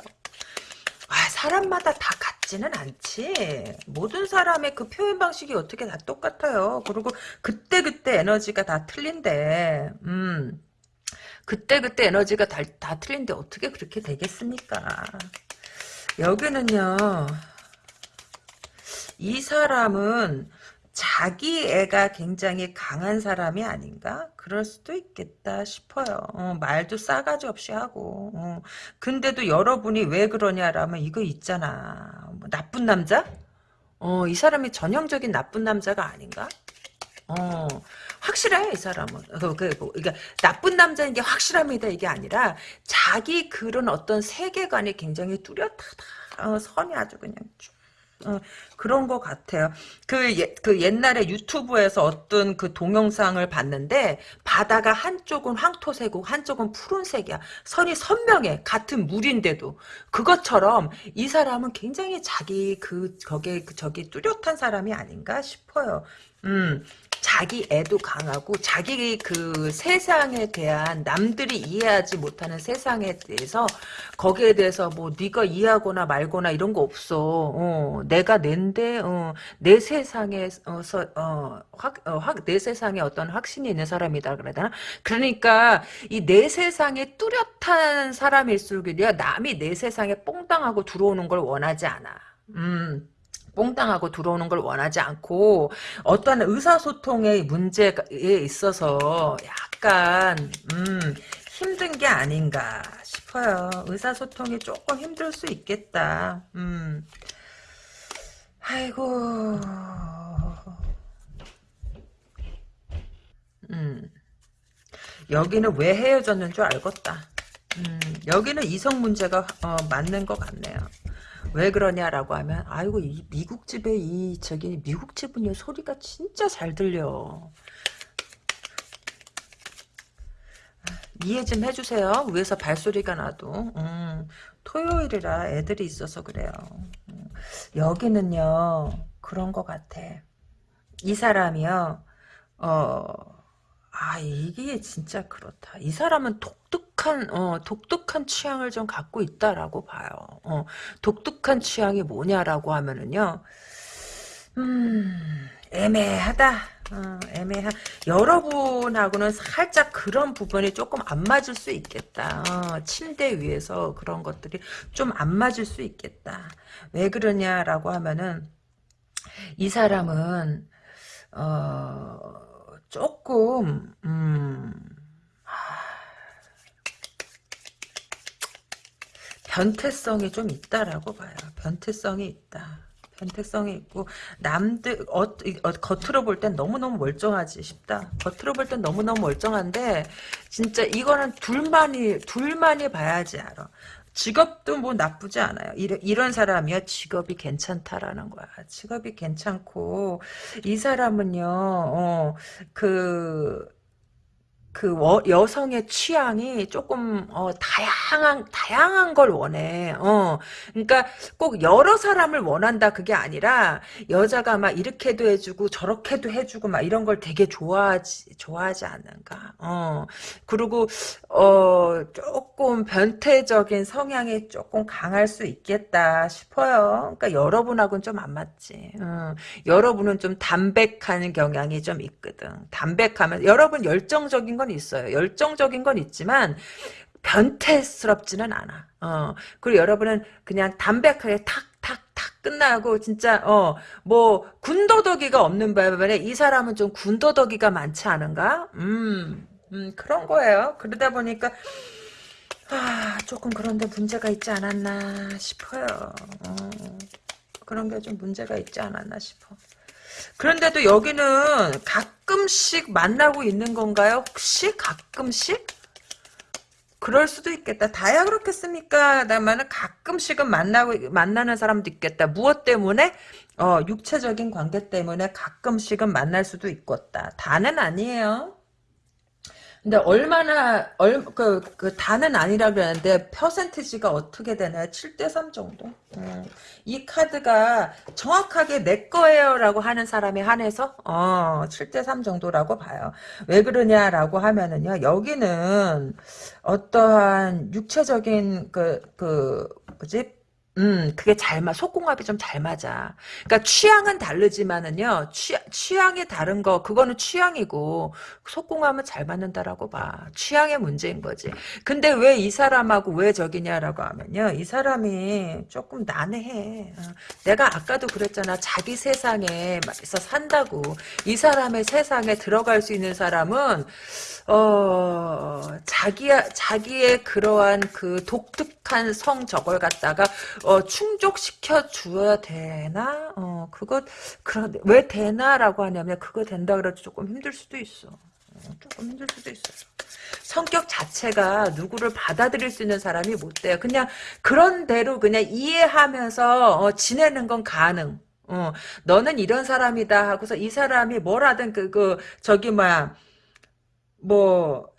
아, 사람마다 다 같지는 않지. 모든 사람의 그 표현 방식이 어떻게 다 똑같아요. 그리고 그때그때 에너지가 다 틀린데, 음. 그때 그때 에너지가 다, 다 틀린데 어떻게 그렇게 되겠습니까? 여기는요, 이 사람은 자기 애가 굉장히 강한 사람이 아닌가? 그럴 수도 있겠다 싶어요. 어, 말도 싸가지 없이 하고. 어. 근데도 여러분이 왜 그러냐라면 이거 있잖아. 뭐 나쁜 남자? 어, 이 사람이 전형적인 나쁜 남자가 아닌가? 어, 확실해, 이 사람은. (laughs) 그, 그, 뭐, 그러니까, 나쁜 남자인 게 확실합니다, 이게 아니라, 자기 그런 어떤 세계관이 굉장히 뚜렷하다. 어, 선이 아주 그냥 쭉 어, 그런 것 같아요. 그, 예, 그 옛날에 유튜브에서 어떤 그 동영상을 봤는데 바다가 한쪽은 황토색이고 한쪽은 푸른색이야. 선이 선명해. 같은 물인데도. 그것처럼 이 사람은 굉장히 자기 그 거기에 그 저기 뚜렷한 사람이 아닌가 싶어요. 음, 자기 애도 강하고 자기 그 세상에 대한 남들이 이해하지 못하는 세상에 대해서 거기에 대해서 뭐 네가 이해하거나 말거나 이런 거 없어. 어, 내가 낸데 어, 내 세상에서 어, 확, 어, 확, 내 세상에 어떤 확신이 있는 사람이다 그래야 되나? 그러니까 이 내 세상에 뚜렷한 사람일수록이야 남이 내 세상에 뽕당하고 들어오는 걸 원하지 않아. 음. 뽕당하고 들어오는 걸 원하지 않고 어떤 의사소통의 문제에 있어서 약간 음, 힘든 게 아닌가 싶어요. 의사소통이 조금 힘들 수 있겠다. 음. 아이고. 음. 여기는 왜 헤어졌는 줄 알겠다. 음, 여기는 이성 문제가 어, 맞는 것 같네요. 왜 그러냐라고 하면 아이고 이 미국 집에 이 저기 미국 집은 소리가 진짜 잘 들려. 이해 좀 해주세요. 위에서 발소리가 나도. 음, 토요일이라 애들이 있어서 그래요. 음, 여기는요 그런 것 같아. 이 사람이요. 어 아, 이게 진짜 그렇다. 이 사람은 독특 한, 어, 독특한 취향을 좀 갖고 있다라고 봐요. 어, 독특한 취향이 뭐냐라고 하면은요, 음, 애매하다. 어, 애매하. 여러분하고는 살짝 그런 부분이 조금 안 맞을 수 있겠다. 어, 침대 위에서 그런 것들이 좀 안 맞을 수 있겠다. 왜 그러냐라고 하면은 이 사람은 어, 조금 음, 변태성이 좀 있다라고 봐요. 변태성이 있다. 변태성이 있고 남들 어, 어, 겉으로 볼 땐 너무너무 멀쩡하지 싶다. 겉으로 볼 땐 너무너무 멀쩡한데 진짜 이거는 둘만이 둘만이 봐야지 알아. 직업도 뭐 나쁘지 않아요. 이런, 이런 사람이요. 직업이 괜찮다라는 거야. 직업이 괜찮고 이 사람은요. 어, 그 그 여성의 취향이 조금 어, 다양한 다양한 걸 원해. 어, 그러니까 꼭 여러 사람을 원한다 그게 아니라 여자가 막 이렇게도 해주고 저렇게도 해주고 막 이런 걸 되게 좋아하지 좋아하지 않는가. 어, 그리고 어 조금 변태적인 성향이 조금 강할 수 있겠다 싶어요. 그러니까 여러분하고는 좀 안 맞지. 어, 여러분은 좀 담백한 경향이 좀 있거든. 담백하면 여러분 열정적인 건 있어요. 열정적인 건 있지만 변태스럽지는 않아. 어. 그리고 여러분은 그냥 담백하게 탁탁탁 끝나고 진짜 어 뭐 군더더기가 없는 바람에 이 사람은 좀 군더더기가 많지 않은가? 음, 음 그런 거예요. 그러다 보니까 아 조금 그런데 문제가 있지 않았나 싶어요. 어. 그런 게 좀 문제가 있지 않았나 싶어. 그런데도 여기는 가끔씩 만나고 있는 건가요? 혹시 가끔씩? 그럴 수도 있겠다. 다야 그렇겠습니까? 다만은 가끔씩은 만나고 만나는 사람도 있겠다. 무엇 때문에? 어, 육체적인 관계 때문에 가끔씩은 만날 수도 있겠다. 다는 아니에요. 근데 얼마나 얼, 그, 그 다는 아니라 그러는데 퍼센티지가 어떻게 되나요? 7대 3 정도. 음. 이 카드가 정확하게 내 거예요라고 하는 사람에 한해서 어, 7대 3 정도라고 봐요. 왜 그러냐라고 하면은요. 여기는 어떠한 육체적인 그그 뭐지? 음, 그게 잘 맞, 속궁합이 좀 잘 맞아. 그러니까 취향은 다르지만은요, 취, 취향이 다른 거, 그거는 취향이고, 속궁합은 잘 맞는다라고 봐. 취향의 문제인 거지. 근데 왜 이 사람하고 왜 저기냐라고 하면요, 이 사람이 조금 난해해. 어, 내가 아까도 그랬잖아. 자기 세상에서 산다고. 이 사람의 세상에 들어갈 수 있는 사람은, 어, 자기, 자기의 그러한 그 독특한 성 저걸 갖다가, 어, 충족시켜 주어야 되나? 어, 그거, 그런, 왜 되나라고 하냐면, 그거 된다 그래도 조금 힘들 수도 있어. 어, 조금 힘들 수도 있어. 성격 자체가 누구를 받아들일 수 있는 사람이 못 돼요. 그냥 그런 대로 그냥 이해하면서 어, 지내는 건 가능. 어, 너는 이런 사람이다 하고서 이 사람이 뭐라든 그, 그, 저기, 뭐야, 뭐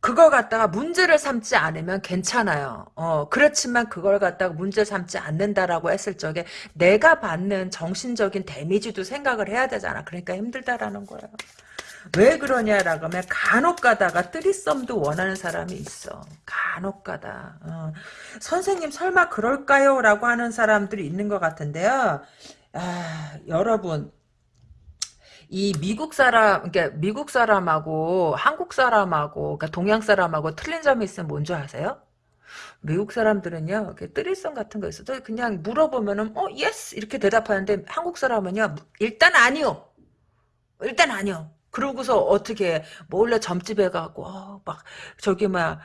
그걸 갖다가 문제를 삼지 않으면 괜찮아요. 어, 그렇지만 그걸 갖다가 문제 삼지 않는다라고 했을 적에 내가 받는 정신적인 데미지도 생각을 해야 되잖아. 그러니까 힘들다라는 거예요. 왜 그러냐라고 하면 간혹 가다가 threesome도 원하는 사람이 있어. 간혹 가다. 어. 선생님 설마 그럴까요? 라고 하는 사람들이 있는 것 같은데요. 아, 여러분 이 미국 사람, 그러니까 미국 사람하고 한국 사람하고, 그러니까 동양 사람하고 틀린 점이 있으면 뭔지 아세요? 미국 사람들은요, threesome 같은 거 있어도 그냥 물어보면은, 어, yes! 이렇게 대답하는데, 한국 사람은요, 일단 아니요! 일단 아니요! 그러고서 어떻게, 몰래 점집에 가고, 어, 막, 저기, 막,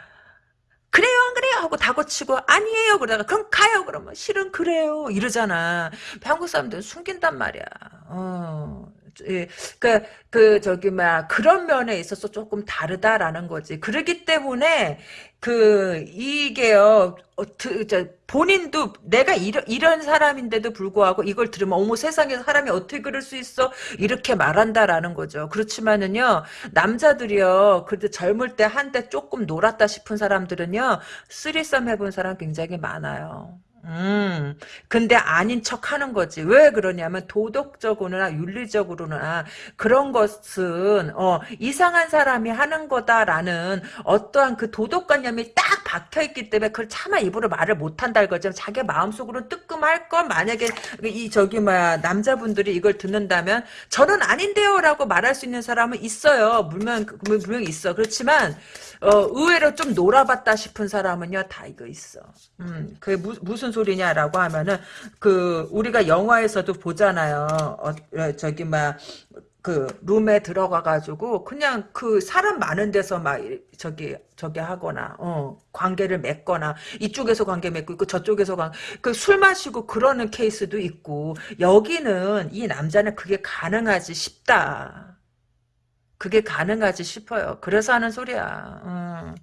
그래요 안 그래요? 하고 다고치고 아니에요! 그러다가 그럼 가요! 그러면 실은 그래요! 이러잖아. 한국 사람들은 숨긴단 말이야. 어 예, 그, 그, 저기, 막, 그런 면에 있어서 조금 다르다라는 거지. 그러기 때문에, 그, 이게요, 어, 그, 저, 본인도 내가 이런, 이런 사람인데도 불구하고 이걸 들으면, 어머 세상에 사람이 어떻게 그럴 수 있어? 이렇게 말한다라는 거죠. 그렇지만은요, 남자들이요, 그래도 젊을 때 한때 조금 놀았다 싶은 사람들은요, 쓰리썸 해본 사람 굉장히 많아요. 음, 근데 아닌 척 하는 거지. 왜 그러냐면 도덕적으로나 윤리적으로나 그런 것은 어, 이상한 사람이 하는 거다라는 어떠한 그 도덕관념이 딱 박혀있기 때문에 그걸 차마 입으로 말을 못한다 이거죠. 자기 마음속으로 뜨끔할 걸 만약에 이 저기 뭐야 남자분들이 이걸 듣는다면 저는 아닌데요 라고 말할 수 있는 사람은 있어요. 물론 분명히 있어. 그렇지만 어, 의외로 좀 놀아봤다 싶은 사람은요 다 이거 있어. 음, 그게 무, 무슨 소리냐라고 하면은 그 우리가 영화에서도 보잖아요. 어, 어 저기 막 그 룸에 들어가 가지고 그냥 그 사람 많은 데서 막 저기 저기 하거나 어 관계를 맺거나 이쪽에서 관계 맺고 있고 저쪽에서 관그술 마시고 그러는 케이스도 있고 여기는 이 남자는 그게 가능하지 싶다. 그게 가능하지 싶어요. 그래서 하는 소리야. 음.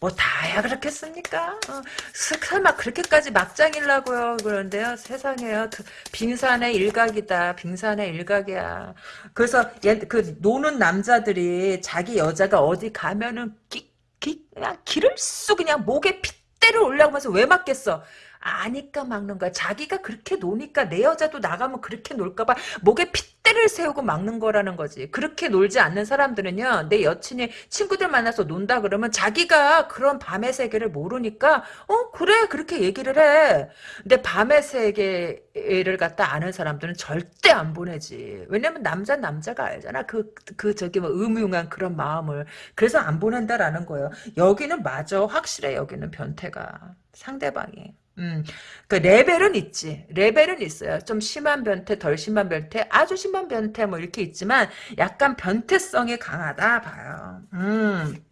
뭐 다야 그렇겠습니까? 어, 설마 그렇게까지 막장일라고요. 그런데요 세상에요. 빙산의 일각이다 빙산의 일각이야. 그래서 얘, 그 노는 남자들이 자기 여자가 어디 가면은 기, 기, 그냥 길을 쑤 그냥 목에 핏대를 올라오면서 왜 맞겠어 아니까 막는 거야. 자기가 그렇게 노니까 내 여자도 나가면 그렇게 놀까봐 목에 핏대를 세우고 막는 거라는 거지. 그렇게 놀지 않는 사람들은요. 내 여친이 친구들 만나서 논다 그러면 자기가 그런 밤의 세계를 모르니까 어 그래 그렇게 얘기를 해. 근데 밤의 세계를 갖다 아는 사람들은 절대 안 보내지. 왜냐면 남자 남자가 알잖아. 그, 그 저기 뭐 음흉한 그런 마음을. 그래서 안 보낸다라는 거예요. 여기는 맞아. 확실해 여기는 변태가. 상대방이. 음, 그 레벨은 있지. 레벨은 있어요. 좀 심한 변태, 덜 심한 변태, 아주 심한 변태 뭐 이렇게 있지만 약간 변태성이 강하다 봐요. 음.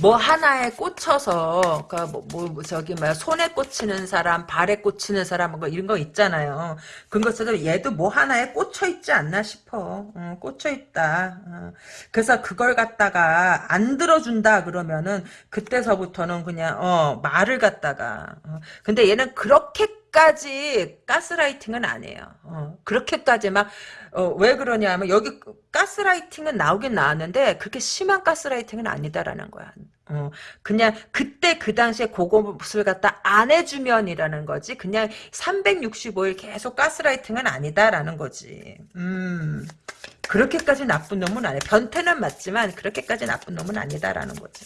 뭐 하나에 꽂혀서 그러니까 뭐, 뭐, 뭐 저기 뭐야 손에 꽂히는 사람 발에 꽂히는 사람 뭐 이런 거 있잖아요 그런 것처럼 얘도 뭐 하나에 꽂혀 있지 않나 싶어 어, 꽂혀 있다 어. 그래서 그걸 갖다가 안 들어준다 그러면은 그때서부터는 그냥 어 말을 갖다가 어. 근데 얘는 그렇게 까지 가스라이팅은 아니에요 어, 그렇게까지 막 어, 왜 그러냐면 여기 가스라이팅은 나오긴 나왔는데 그렇게 심한 가스라이팅은 아니다라는 거야. 어, 그냥 그때 그 당시에 그것을 갖다 안 해주면이라는 거지. 그냥 365일 계속 가스라이팅은 아니다라는 거지. 음, 그렇게까지 나쁜 놈은 아니야. 변태는 맞지만 그렇게까지 나쁜 놈은 아니다라는 거지.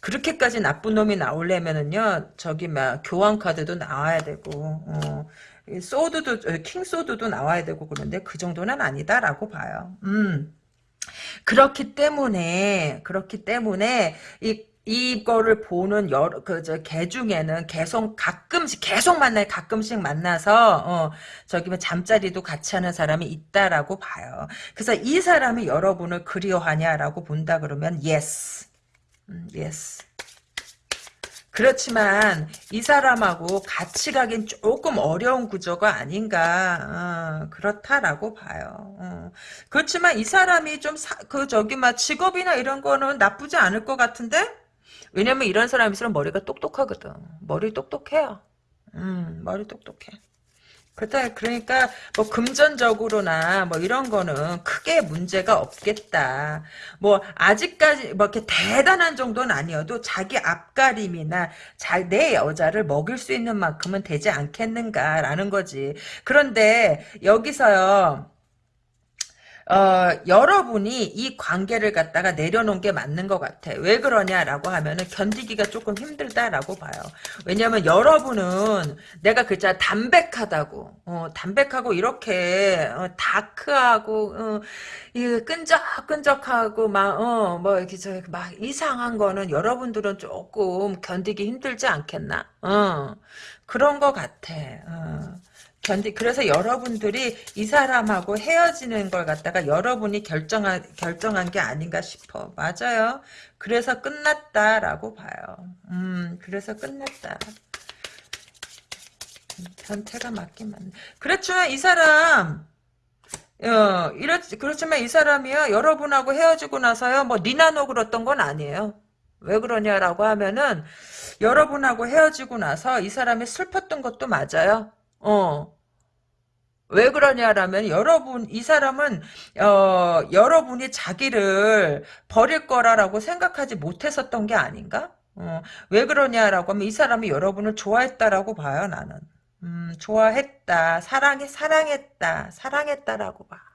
그렇게까지 나쁜 놈이 나오려면은요, 저기 막 교환 카드도 나와야 되고, 어, 소드도 킹 소드도 나와야 되고 그런데 그 정도는 아니다라고 봐요. 음. 그렇기 때문에 그렇기 때문에 이 이거를 보는 여러 그저 개 중에는 계속 가끔씩 계속 만나 가끔씩 만나서 어 저기 뭐 잠자리도 같이 하는 사람이 있다라고 봐요. 그래서 이 사람이 여러분을 그리워하냐라고 본다 그러면 yes, 음, yes. 그렇지만 이 사람하고 같이 가긴 조금 어려운 구조가 아닌가 어, 그렇다라고 봐요. 어. 그렇지만 이 사람이 좀 그 저기 막 직업이나 이런 거는 나쁘지 않을 것 같은데 왜냐면 이런 사람일수록 머리가 똑똑하거든. 머리 똑똑해요. 음, 머리 똑똑해. 그렇다 그러니까 뭐 금전적으로나 뭐 이런 거는 크게 문제가 없겠다. 뭐 아직까지 뭐 이렇게 대단한 정도는 아니어도 자기 앞가림이나 자, 내 여자를 먹일 수 있는 만큼은 되지 않겠는가라는 거지. 그런데 여기서요. 어, 여러분이 이 관계를 갖다가 내려놓은 게 맞는 것 같아. 왜 그러냐라고 하면은 견디기가 조금 힘들다라고 봐요. 왜냐면 여러분은 내가 그자 담백하다고, 어, 담백하고 이렇게 어, 다크하고 어, 이 끈적끈적하고 막 어, 뭐 이렇게 저 막 이상한 거는 여러분들은 조금 견디기 힘들지 않겠나? 어, 그런 것 같아. 어. 견디 그래서 여러분들이 이 사람하고 헤어지는 걸 갖다가 여러분이 결정한 결정한 게 아닌가 싶어. 맞아요. 그래서 끝났다라고 봐요. 음, 그래서 끝났다. 변태가 맞긴 맞네. 그렇지만 이 사람 어, 이렇, 그렇지만 이 사람이요, 여러분하고 헤어지고 나서요, 뭐, 니나노 그랬던 건 아니에요. 왜 그러냐라고 하면은, 여러분하고 헤어지고 나서 이 사람이 슬펐던 것도 맞아요. 어. 왜 그러냐라면 여러분 이 사람은 어, 여러분이 자기를 버릴 거라라고 생각하지 못했었던 게 아닌가? 어, 왜 그러냐라고 하면 이 사람이 여러분을 좋아했다라고 봐요 나는. 음, 좋아했다, 사랑해, 사랑했다, 사랑했다라고 봐.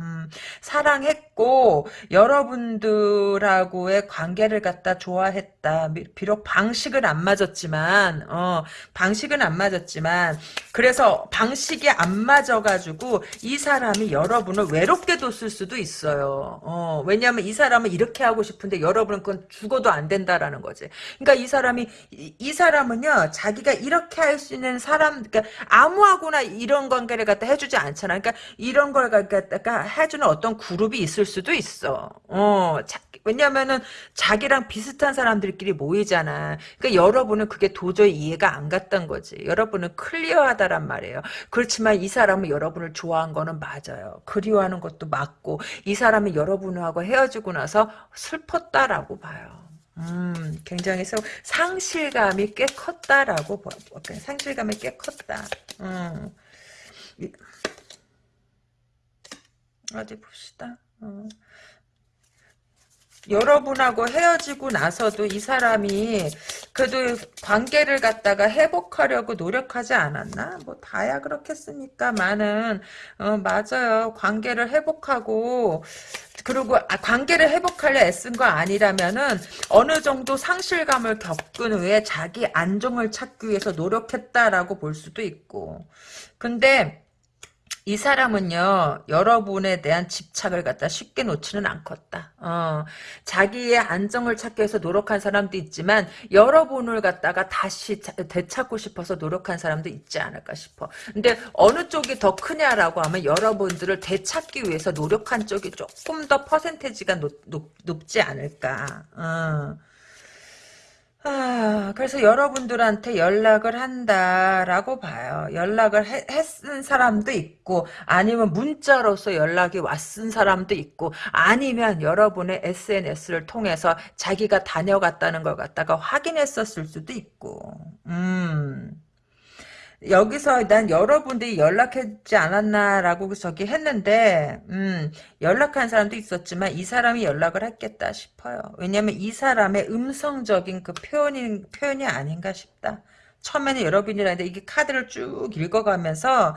음, 사랑했고 여러분들하고의 관계를 갖다 좋아했다. 비록 방식은 안 맞았지만 어, 방식은 안 맞았지만 그래서 방식이 안 맞아가지고 이 사람이 여러분을 외롭게 뒀을 수도 있어요. 어, 왜냐하면 이 사람은 이렇게 하고 싶은데 여러분은 그건 죽어도 안 된다라는 거지. 그러니까 이 사람이 이, 이 사람은요 자기가 이렇게 할 수 있는 사람 그러니까 아무하고나 이런 관계를 갖다 해주지 않잖아. 그러니까 이런 걸 갖다가 해주는 어떤 그룹이 있을 수도 있어. 어, 자, 왜냐면은 자기랑 비슷한 사람들끼리 모이잖아. 그러니까 여러분은 그게 도저히 이해가 안 갔던 거지. 여러분은 클리어하다란 말이에요. 그렇지만 이 사람은 여러분을 좋아한 거는 맞아요. 그리워하는 것도 맞고 이 사람이 여러분하고 헤어지고 나서 슬펐다라고 봐요. 음, 굉장히 상실감이 꽤 컸다라고 봐. 상실감이 꽤 컸다. 음. 어디 봅시다. 어. 여러분하고 헤어지고 나서도 이 사람이 그래도 관계를 갖다가 회복하려고 노력하지 않았나? 뭐 다야 그렇겠습니까많은 어, 맞아요. 관계를 회복하고 그리고 아, 관계를 회복하려 애쓴 거 아니라면은 어느 정도 상실감을 겪은 후에 자기 안정을 찾기 위해서 노력했다라고 볼 수도 있고 근데 이 사람은요 여러분에 대한 집착을 갖다 쉽게 놓지는 않겠다. 어, 자기의 안정을 찾기 위해서 노력한 사람도 있지만 여러분을 갖다가 다시 되찾고 싶어서 노력한 사람도 있지 않을까 싶어. 근데 어느 쪽이 더 크냐라고 하면 여러분들을 되찾기 위해서 노력한 쪽이 조금 더 퍼센테지가 높, 높, 높지 않을까. 어. 아, 그래서 여러분들한테 연락을 한다라고 봐요. 연락을 해, 했은 사람도 있고, 아니면 문자로서 연락이 왔은 사람도 있고, 아니면 여러분의 SNS를 통해서 자기가 다녀갔다는 걸 갖다가 확인했었을 수도 있고, 음. 여기서 난 여러분들이 연락했지 않았나라고 저기 했는데 음, 연락한 사람도 있었지만 이 사람이 연락을 했겠다 싶어요. 왜냐하면 이 사람의 음성적인 그 표현이 표현이 아닌가 싶다. 처음에는 여러분이라는데 이게 카드를 쭉 읽어가면서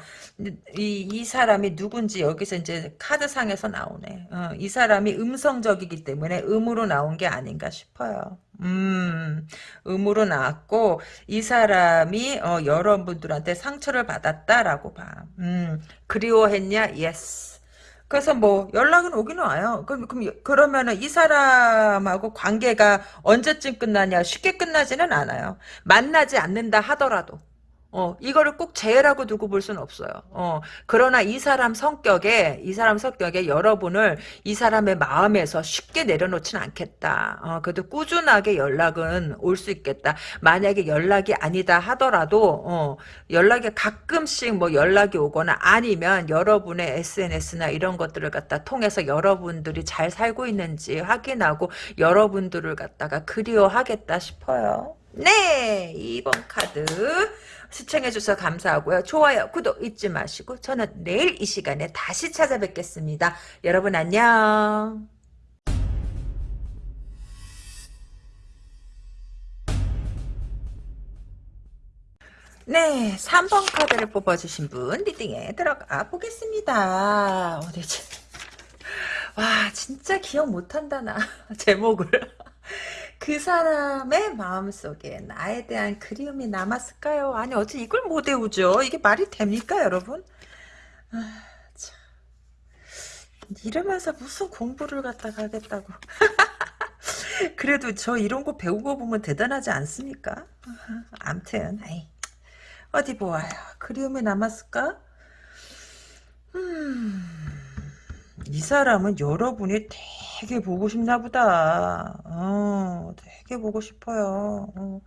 이, 이 사람이 누군지 여기서 이제 카드상에서 나오네. 어, 이 사람이 음성적이기 때문에 음으로 나온 게 아닌가 싶어요. 음, 음으로 나왔고 이 사람이 어, 여러분들한테 상처를 받았다라고 봐. 음, 그리워했냐? yes. 그래서 뭐 연락은 오긴 와요. 그럼, 그럼 그러면은 이 사람하고 관계가 언제쯤 끝나냐? 쉽게 끝나지는 않아요. 만나지 않는다 하더라도. 어, 이거를 꼭 죄라고 두고 볼 수는 없어요. 어, 그러나 이 사람 성격에, 이 사람 성격에 여러분을 이 사람의 마음에서 쉽게 내려놓지는 않겠다. 어, 그래도 꾸준하게 연락은 올 수 있겠다. 만약에 연락이 아니다 하더라도, 어, 연락이 가끔씩 뭐 연락이 오거나 아니면 여러분의 SNS나 이런 것들을 갖다 통해서 여러분들이 잘 살고 있는지 확인하고 여러분들을 갖다가 그리워하겠다 싶어요. 네, 2번 카드. 시청해주셔서 감사하고요. 좋아요, 구독 잊지 마시고 저는 내일 이 시간에 다시 찾아뵙겠습니다. 여러분 안녕. 네, 3번 카드를 뽑아주신 분 리딩에 들어가 보겠습니다. 어디지? 와, 진짜 기억 못한다, 나. (laughs) 제목을. 그 사람의 마음속에 나에 대한 그리움이 남았을까요? 아니 어째 이걸 못 외우죠? 이게 말이 됩니까 여러분? 아, 참. 이러면서 무슨 공부를 갖다가 하겠다고 (laughs) 그래도 저 이런 거 배우고 보면 대단하지 않습니까? 암튼 어디 보아요 그리움이 남았을까? 음, 이 사람은 여러분이 되게 보고 싶나 보다. 어, 되게 보고 싶어요. 어.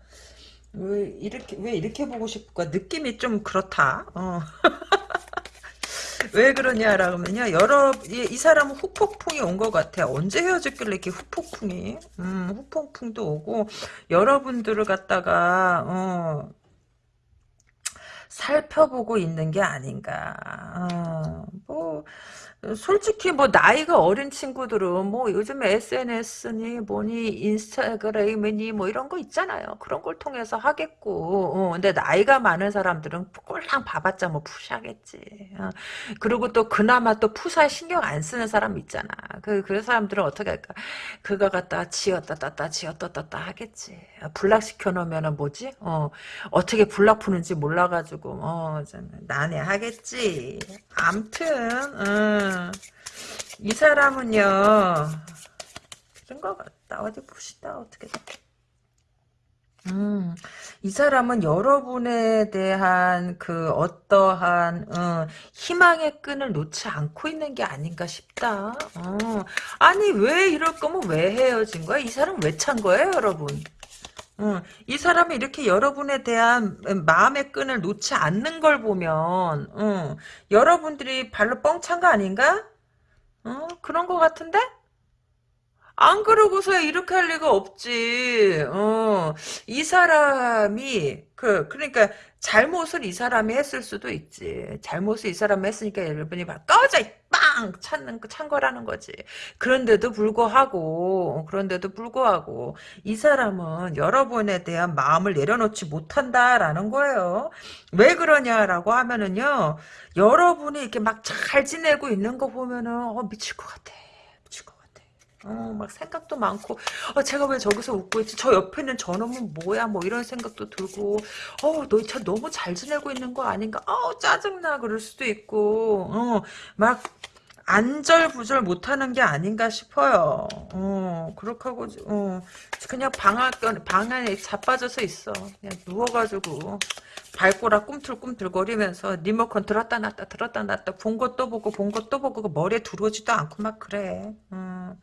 왜 이렇게 왜 이렇게 보고 싶을까? 느낌이 좀 그렇다. 어. (laughs) 왜 그러냐라고 하면요. 여러 이, 이 사람은 후폭풍이 온 것 같아. 언제 헤어졌길래 이렇게 후폭풍이? 음, 후폭풍도 오고 여러분들을 갖다가 어, 살펴보고 있는 게 아닌가. 어, 뭐 솔직히 뭐 나이가 어린 친구들은 뭐 요즘 SNS니 뭐니 인스타그램이니 뭐 이런 거 있잖아요. 그런 걸 통해서 하겠고. 어, 근데 나이가 많은 사람들은 꼴랑 봐봤자 뭐 푸시하겠지. 어. 그리고 또 그나마 또 푸사에 신경 안 쓰는 사람 있잖아. 그, 그 사람들은 어떻게 할까? 그거 갖다 지었다 땄다 지었다 땄다 하겠지. 불락 시켜 놓으면은 뭐지? 어, 어떻게 불락 푸는지 몰라가지고, 어, 난해하겠지. 암튼, 음. 이 사람은요, 그런 것 같다. 어디 봅시다. 어떻게 음, 이 사람은 여러분에 대한 그 어떠한 어, 희망의 끈을 놓지 않고 있는 게 아닌가 싶다. 어, 아니 왜 이럴 거면 왜 헤어진 거야? 이 사람 왜 찬 거예요, 여러분? 어, 이 사람이 이렇게 여러분에 대한 마음의 끈을 놓지 않는 걸 보면 어, 여러분들이 발로 뻥 찬 거 아닌가? 어, 그런 거 같은데? 안 그러고서 이렇게 할 리가 없지. 어, 이 사람이 그 그러니까 잘못을 이 사람이 했을 수도 있지. 잘못을 이 사람이 했으니까 여러분이 막 꺼져 빵 찾는 찬 거라는 거지. 그런데도 불구하고 그런데도 불구하고 이 사람은 여러분에 대한 마음을 내려놓지 못한다라는 거예요. 왜 그러냐라고 하면은요. 여러분이 이렇게 막 잘 지내고 있는 거 보면은 어, 미칠 것 같아. 어, 막 생각도 많고, 어, 제가 왜 저기서 웃고 있지? 저 옆에 있는 저놈은 뭐야? 뭐 이런 생각도 들고, 어, 너참 너무 잘 지내고 있는 거 아닌가? 어, 짜증나. 그럴 수도 있고, 어, 막, 안절부절 못하는 게 아닌가 싶어요. 어, 그렇게 하고, 어, 그냥 방안, 방 안에 자빠져서 있어. 그냥 누워가지고. 발꼬락 꿈틀꿈틀거리면서 리모컨 들었다 놨다 들었다 놨다 본 것도 보고 본 것도 보고 머리에 들어오지도 않고 막 그래. 음.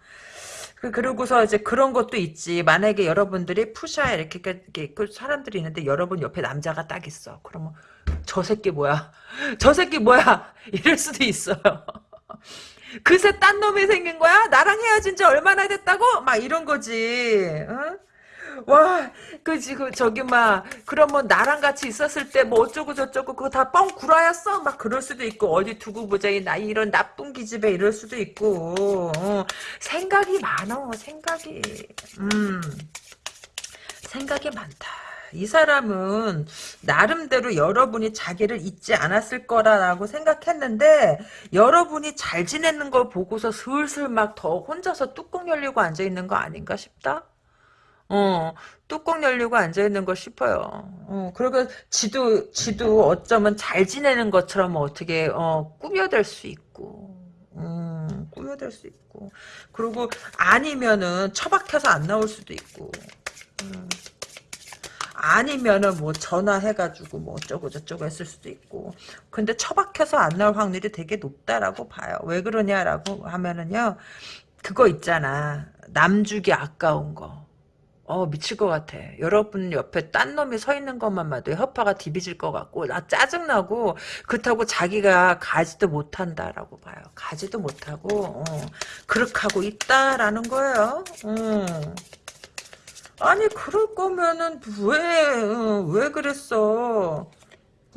그, 그러고서 이제 그런 것도 있지. 만약에 여러분들이 푸샤 이렇게, 이렇게 그 사람들이 있는데 여러분 옆에 남자가 딱 있어. 그러면 저 새끼 뭐야? (laughs) 저 새끼 뭐야? (laughs) 이럴 수도 있어요. (laughs) 그새 딴 놈이 생긴 거야? 나랑 헤어진 지 얼마나 됐다고? 막 이런 거지. 응? 와, 그 지금 저기 막 그러면 나랑 같이 있었을 때 뭐 어쩌고 저쩌고 그거 다 뻥 구라였어? 막 그럴 수도 있고 어디 두고 보자 이나 이런 나쁜 기집애 이럴 수도 있고 어, 생각이 많어 생각이 음 생각이 많다. 이 사람은 나름대로 여러분이 자기를 잊지 않았을 거라고 생각했는데 여러분이 잘 지내는 걸 보고서 슬슬 막 더 혼자서 뚜껑 열리고 앉아있는 거 아닌가 싶다? 어, 뚜껑 열리고 앉아있는 거 싶어요. 어, 그리고 지도, 지도 어쩌면 잘 지내는 것처럼 어떻게, 어, 꾸며댈 수 있고, 음, 꾸며댈 수 있고. 그리고 아니면은 처박혀서 안 나올 수도 있고, 음. 아니면은 뭐 전화해가지고 뭐 어쩌고 저쩌고 했을 수도 있고. 근데 처박혀서 안 나올 확률이 되게 높다라고 봐요. 왜 그러냐라고 하면은요, 그거 있잖아. 남주기 아까운 거. 어 미칠 것 같아. 여러분 옆에 딴 놈이 서 있는 것만 봐도 허파가 디비질 것 같고 나 짜증나고 그렇다고 자기가 가지도 못한다라고 봐요. 가지도 못하고 어, 그렇게 하고 있다라는 거예요. 어. 아니 그럴 거면은 왜왜 어, 그랬어?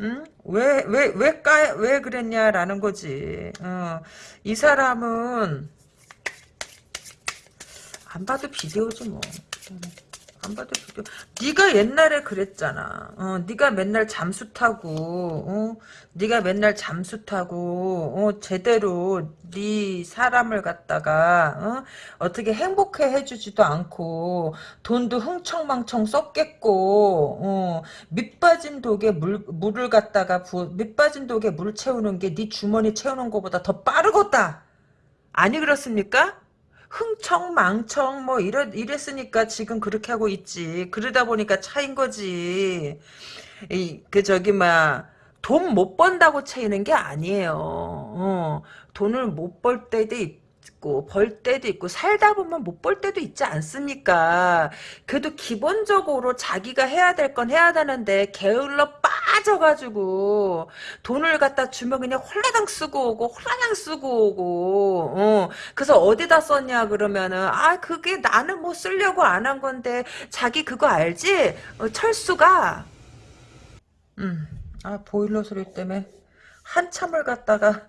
응? 왜 왜 왜 까 왜 그랬냐라는 거지. 어. 이 사람은 안 봐도 비디오지 뭐. 안 봐도 비교. 네가 옛날에 그랬잖아. 어, 네가 맨날 잠수 타고, 어, 네가 맨날 잠수 타고, 어, 제대로 네 사람을 갖다가 어, 떻게 행복해 해주지도 않고 돈도 흥청망청 썼겠고, 어, 밑빠진 독에 물 물을 갖다가 부, 밑빠진 독에 물 채우는 게 네 주머니 채우는 것보다 더 빠르겠다. 아니 그렇습니까? 흥청 망청 뭐 이래, 이랬으니까 지금 그렇게 하고 있지. 그러다 보니까 차인 거지. 이, 그 저기 막 돈 못 번다고 차이는 게 아니에요. 어, 돈을 못 벌 때도 있고 벌 때도 있고 살다 보면 못 벌 때도 있지 않습니까? 그래도 기본적으로 자기가 해야 될 건 해야 되는데 게을러 빠져가지고 돈을 갖다 주면 그냥 홀라당 쓰고 오고 홀라당 쓰고 오고 어. 그래서 어디다 썼냐 그러면은 아 그게 나는 뭐 쓰려고 안 한 건데 자기 그거 알지? 어, 철수가 음, 아 보일러 소리 때문에 한참을 갔다가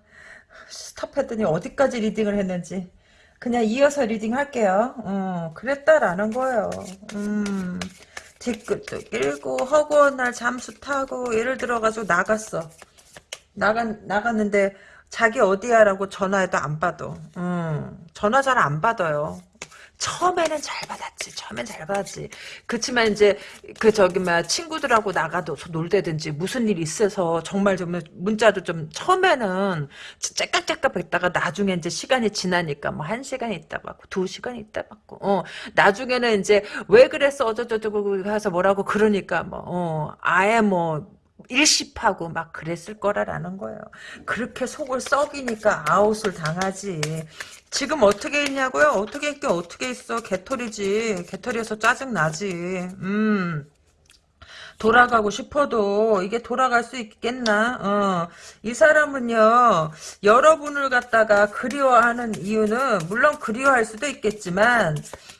stop했더니 어디까지 reading을 했는지 그냥 이어서 reading 할게요. 어, 그랬다라는 거예요. 음, 뒤끝도 길고 허구한 날 잠수 타고 예를 들어가지고 나갔어. 나가, 나갔는데 자기 어디야라고 전화해도 안 받아. 음, 전화 잘 안 받아요. 처음에는 잘 받았지. 처음엔 잘 받았지. 그렇지만 이제 그 저기 막 친구들하고 나가도 놀대든지 무슨 일 있어서 정말 좀 문자도 좀 처음에는 째깍째깍 했다가 나중에 이제 시간이 지나니까 뭐 한 시간 있다 받고 두 시간 있다 받고 어 나중에는 이제 왜 그랬어 어쩌저쩌고 가서 뭐라고 그러니까 뭐 어 아예 뭐 일십하고 막 그랬을 거라라는 거예요. 그렇게 속을 썩이니까 아웃을 당하지. 지금 어떻게 있냐고요? 어떻게 있게 어떻게 있어? 개털이지. 개털이어서 짜증나지. 음. 돌아가고 싶어도 이게 돌아갈 수 있겠나? 어. 이 사람은요, 여러분을 갖다가 그리워하는 이유는, 물론 그리워할 수도 있겠지만,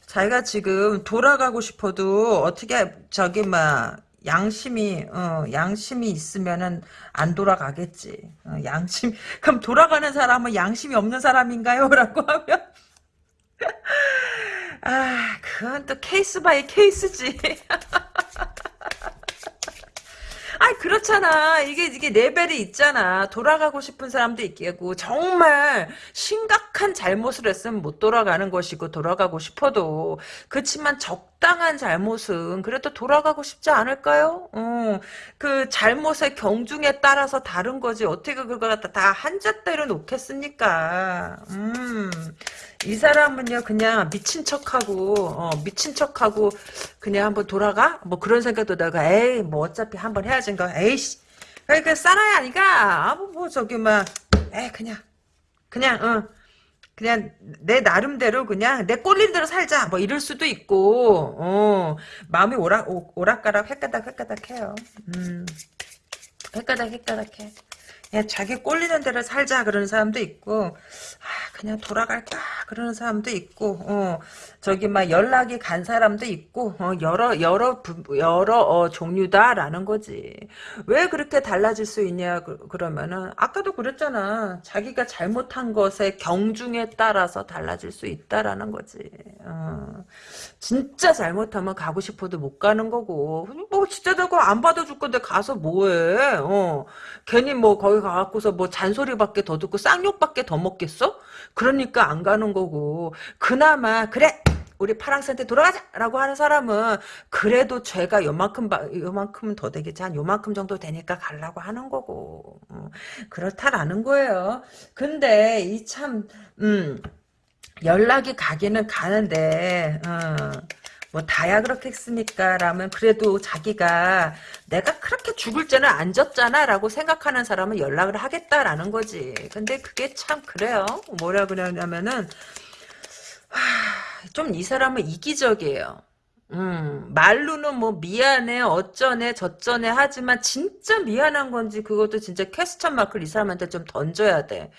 자기가 지금 돌아가고 싶어도 어떻게, 저기, 막, 양심이 어, 양심이 있으면은 안 돌아가겠지. 어, 양심 (laughs) 그럼 돌아가는 사람은 양심이 없는 사람인가요?라고 (laughs) 하면 (laughs) 아 그건 또 case by case지. 아이 그렇잖아 이게 이게 레벨이 있잖아 돌아가고 싶은 사람도 있겠고 정말 심각한 잘못을 했으면 못 돌아가는 것이고 돌아가고 싶어도 그렇지만 적당한 잘못은 그래도 돌아가고 싶지 않을까요? 어, 그 잘못의 경중에 따라서 다른 거지 어떻게 그걸 갖다 다 한잣대로 놓겠습니까? 음. 이 사람은요 그냥 미친 척하고 어, 미친 척하고 그냥 한번 돌아가? 뭐 그런 생각도 내가 에이 뭐 어차피 한번 해야지인가 에이씨. 그러니까 싸나이 아니가? 아뭐 뭐 저기 막에 그냥 그냥 어. 그냥 내 나름대로 그냥 내 꼴린 대로 살자. 뭐 이럴 수도 있고 어. 마음이 오락 오, 오락가락 헷가닥 헷가닥 해요. 음. 헷가닥 헷가닥 해 야, 자기 꼴리는 대로 살자 그러는 사람도 있고 아, 그냥 돌아갈까 그러는 사람도 있고 어, 저기 막 연락이 간 사람도 있고 어, 여러 여러 부, 여러 어, 종류다라는 거지. 왜 그렇게 달라질 수 있냐 그, 러면은 아까도 그랬잖아. 자기가 잘못한 것의 경중에 따라서 달라질 수 있다라는 거지. 어, 진짜 잘못하면 가고 싶어도 못 가는 거고. 뭐 진짜 내가 안 받아줄 건데 가서 뭐해? 어, 괜히 뭐 거기 가갖고서 뭐 잔소리밖에 더 듣고 쌍욕밖에 더 먹겠어? 그러니까 안 가는 거고 그나마 그래 우리 파랑새한테 돌아가자라고 하는 사람은 그래도 죄가 요만큼 요만큼 더 되겠지 한 요만큼 정도 되니까 가려고 하는 거고 어, 그렇다라는 거예요. 근데 이참 음, 연락이 가기는 가는데 어, 뭐 다야 그렇겠습니까? 라면 그래도 자기가 내가 그렇게 죽을 죄는 안 졌잖아 라고 생각하는 사람은 연락을 하겠다라는 거지. 근데 그게 참 그래요. 뭐라 그러냐면은 좀 이 사람은 이기적이에요. 음, 말로는 뭐 미안해 어쩌네 저쩌네 하지만 진짜 미안한 건지 그것도 진짜 퀘스천 마크를 이 사람한테 좀 던져야 돼.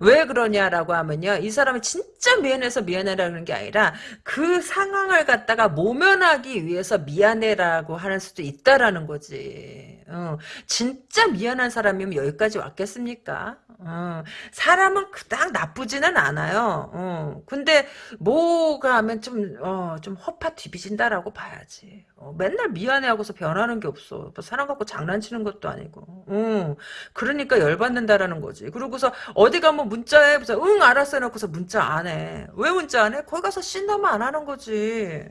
왜 그러냐라고 하면요. 이 사람이 진짜 미안해서 미안해라는 게 아니라 그 상황을 갖다가 모면하기 위해서 미안해라고 하는 수도 있다라는 거지. 어, 진짜 미안한 사람이면 여기까지 왔겠습니까? 어, 사람은 그닥 나쁘지는 않아요. 어, 근데 뭐가 하면 좀, 어, 좀 허파 뒤비진다라고 봐야지. 어, 맨날 미안해하고서 변하는 게 없어. 뭐 사람 갖고 장난치는 것도 아니고. 어, 그러니까 열받는다라는 거지. 그러고서 어디 가면 문자해. 그래서 응, 알았어 해놓고서 문자 안 해. 왜 문자 안 해? 거기 가서 씬다면 안 하는 거지.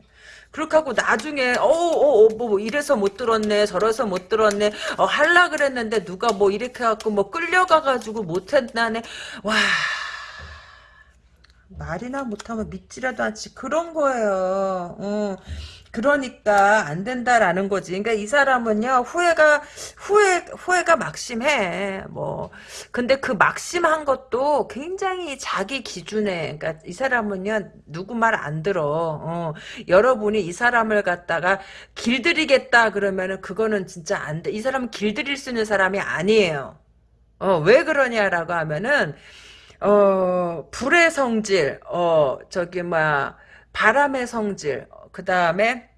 그렇게 하고 나중에 어어뭐 어, 뭐 이래서 못 들었네 저래서 못 들었네 어 할라 그랬는데 누가 뭐 이렇게 갖고 뭐 끌려가 가지고 못했나네. 와. 말이나 못하면 믿지라도 않지. 그런 거예요. 어. 그러니까 안 된다라는 거지. 그러니까 이 사람은요 후회가 후회 후회가 막심해. 뭐 근데 그 막심한 것도 굉장히 자기 기준에. 그러니까 이 사람은요 누구 말 안 들어. 어, 여러분이 이 사람을 갖다가 길들이겠다 그러면은 그거는 진짜 안 돼. 이 사람은 길들일 수 있는 사람이 아니에요. 어, 왜 그러냐라고 하면은 어 불의 성질, 어 저기 뭐 바람의 성질, 그 다음에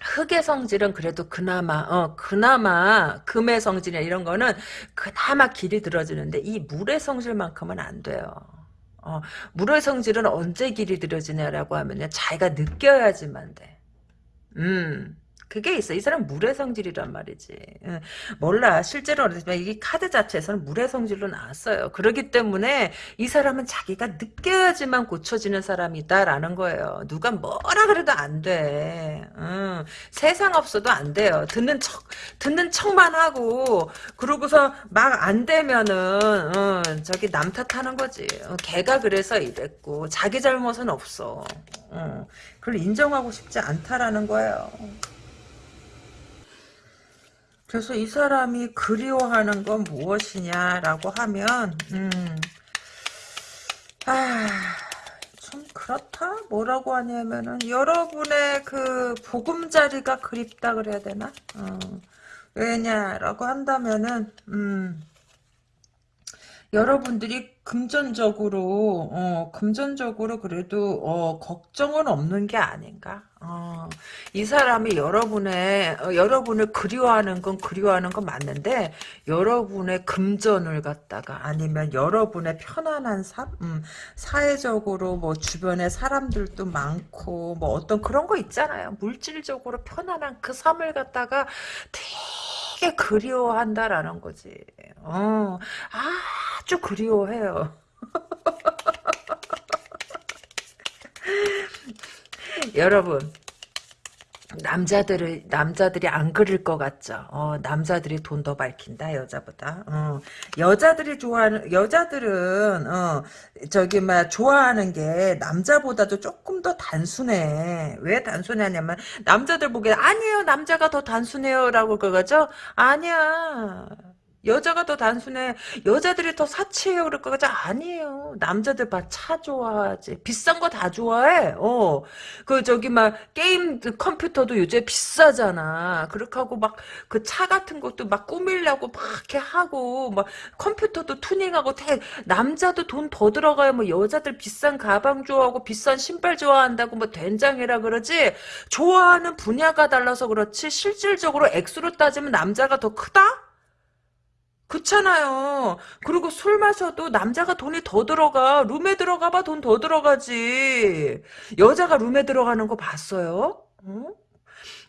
흑의 성질은 그래도 그나마 어 그나마 금의 성질이나 이런 거는 그나마 길이 들어지는데 이 물의 성질만큼은 안 돼요. 어, 물의 성질은 언제 길이 들어지냐라고 하면요 자기가 느껴야지만 돼. 음. 그게 있어. 이 사람 물의 성질이란 말이지. 응. 몰라. 실제로 이 카드 자체에서는 물의 성질로 나왔어요. 그렇기 때문에 이 사람은 자기가 느껴야지만 고쳐지는 사람이다라는 거예요. 누가 뭐라 그래도 안 돼. 응. 세상 없어도 안 돼요. 듣는 척, 듣는 척만 하고, 그러고서 막 안 되면은, 응. 저기 남 탓하는 거지. 어, 걔가 그래서 이랬고, 자기 잘못은 없어. 응. 그걸 인정하고 싶지 않다라는 거예요. 그래서 이 사람이 그리워하는 건 무엇이냐라고 하면 음, 아, 좀 그렇다? 뭐라고 하냐면은 여러분의 그 보금자리가 그립다 그래야 되나? 어, 왜냐라고 한다면은 음, 여러분들이 금전적으로 어, 금전적으로 그래도 어, 걱정은 없는 게 아닌가. 어, 이 사람이 여러분의 어, 여러분을 그리워하는 건 그리워하는 건 맞는데 여러분의 금전을 갖다가 아니면 여러분의 편안한 삶, 음, 사회적으로 뭐 주변에 사람들도 많고 뭐 어떤 그런 거 있잖아요. 물질적으로 편안한 그 삶을 갖다가 되게 그리워한다라는 거지. 어, 아주 그리워해요. (laughs) 여러분 남자들을 남자들이 안 그릴 것 같죠. 어, 남자들이 돈 더 밝힌다 여자보다. 어, 여자들이 좋아하는 여자들은 어, 저기 막 좋아하는 게 남자보다도 조금 더 단순해. 왜 단순하냐면 남자들 보기에 아니에요 남자가 더 단순해요라고 그거죠. 아니야. 여자가 더 단순해. 여자들이 더 사치해요. 그럴 거지. 아니에요. 남자들 봐. 차 좋아하지. 비싼 거 다 좋아해. 어. 그, 저기, 막, 게임 그 컴퓨터도 요새 비싸잖아. 그렇게 하고, 막, 그 차 같은 것도 막 꾸밀려고 막 이렇게 하고, 막, 컴퓨터도 투닝하고, 대, 남자도 돈 더 들어가요. 뭐, 여자들 비싼 가방 좋아하고, 비싼 신발 좋아한다고, 뭐, 된장이라 그러지. 좋아하는 분야가 달라서 그렇지. 실질적으로 액수로 따지면 남자가 더 크다? 그렇잖아요. 그리고 술 마셔도 남자가 돈이 더 들어가. 룸에 들어가봐 돈 더 들어가지. 여자가 룸에 들어가는 거 봤어요? 어?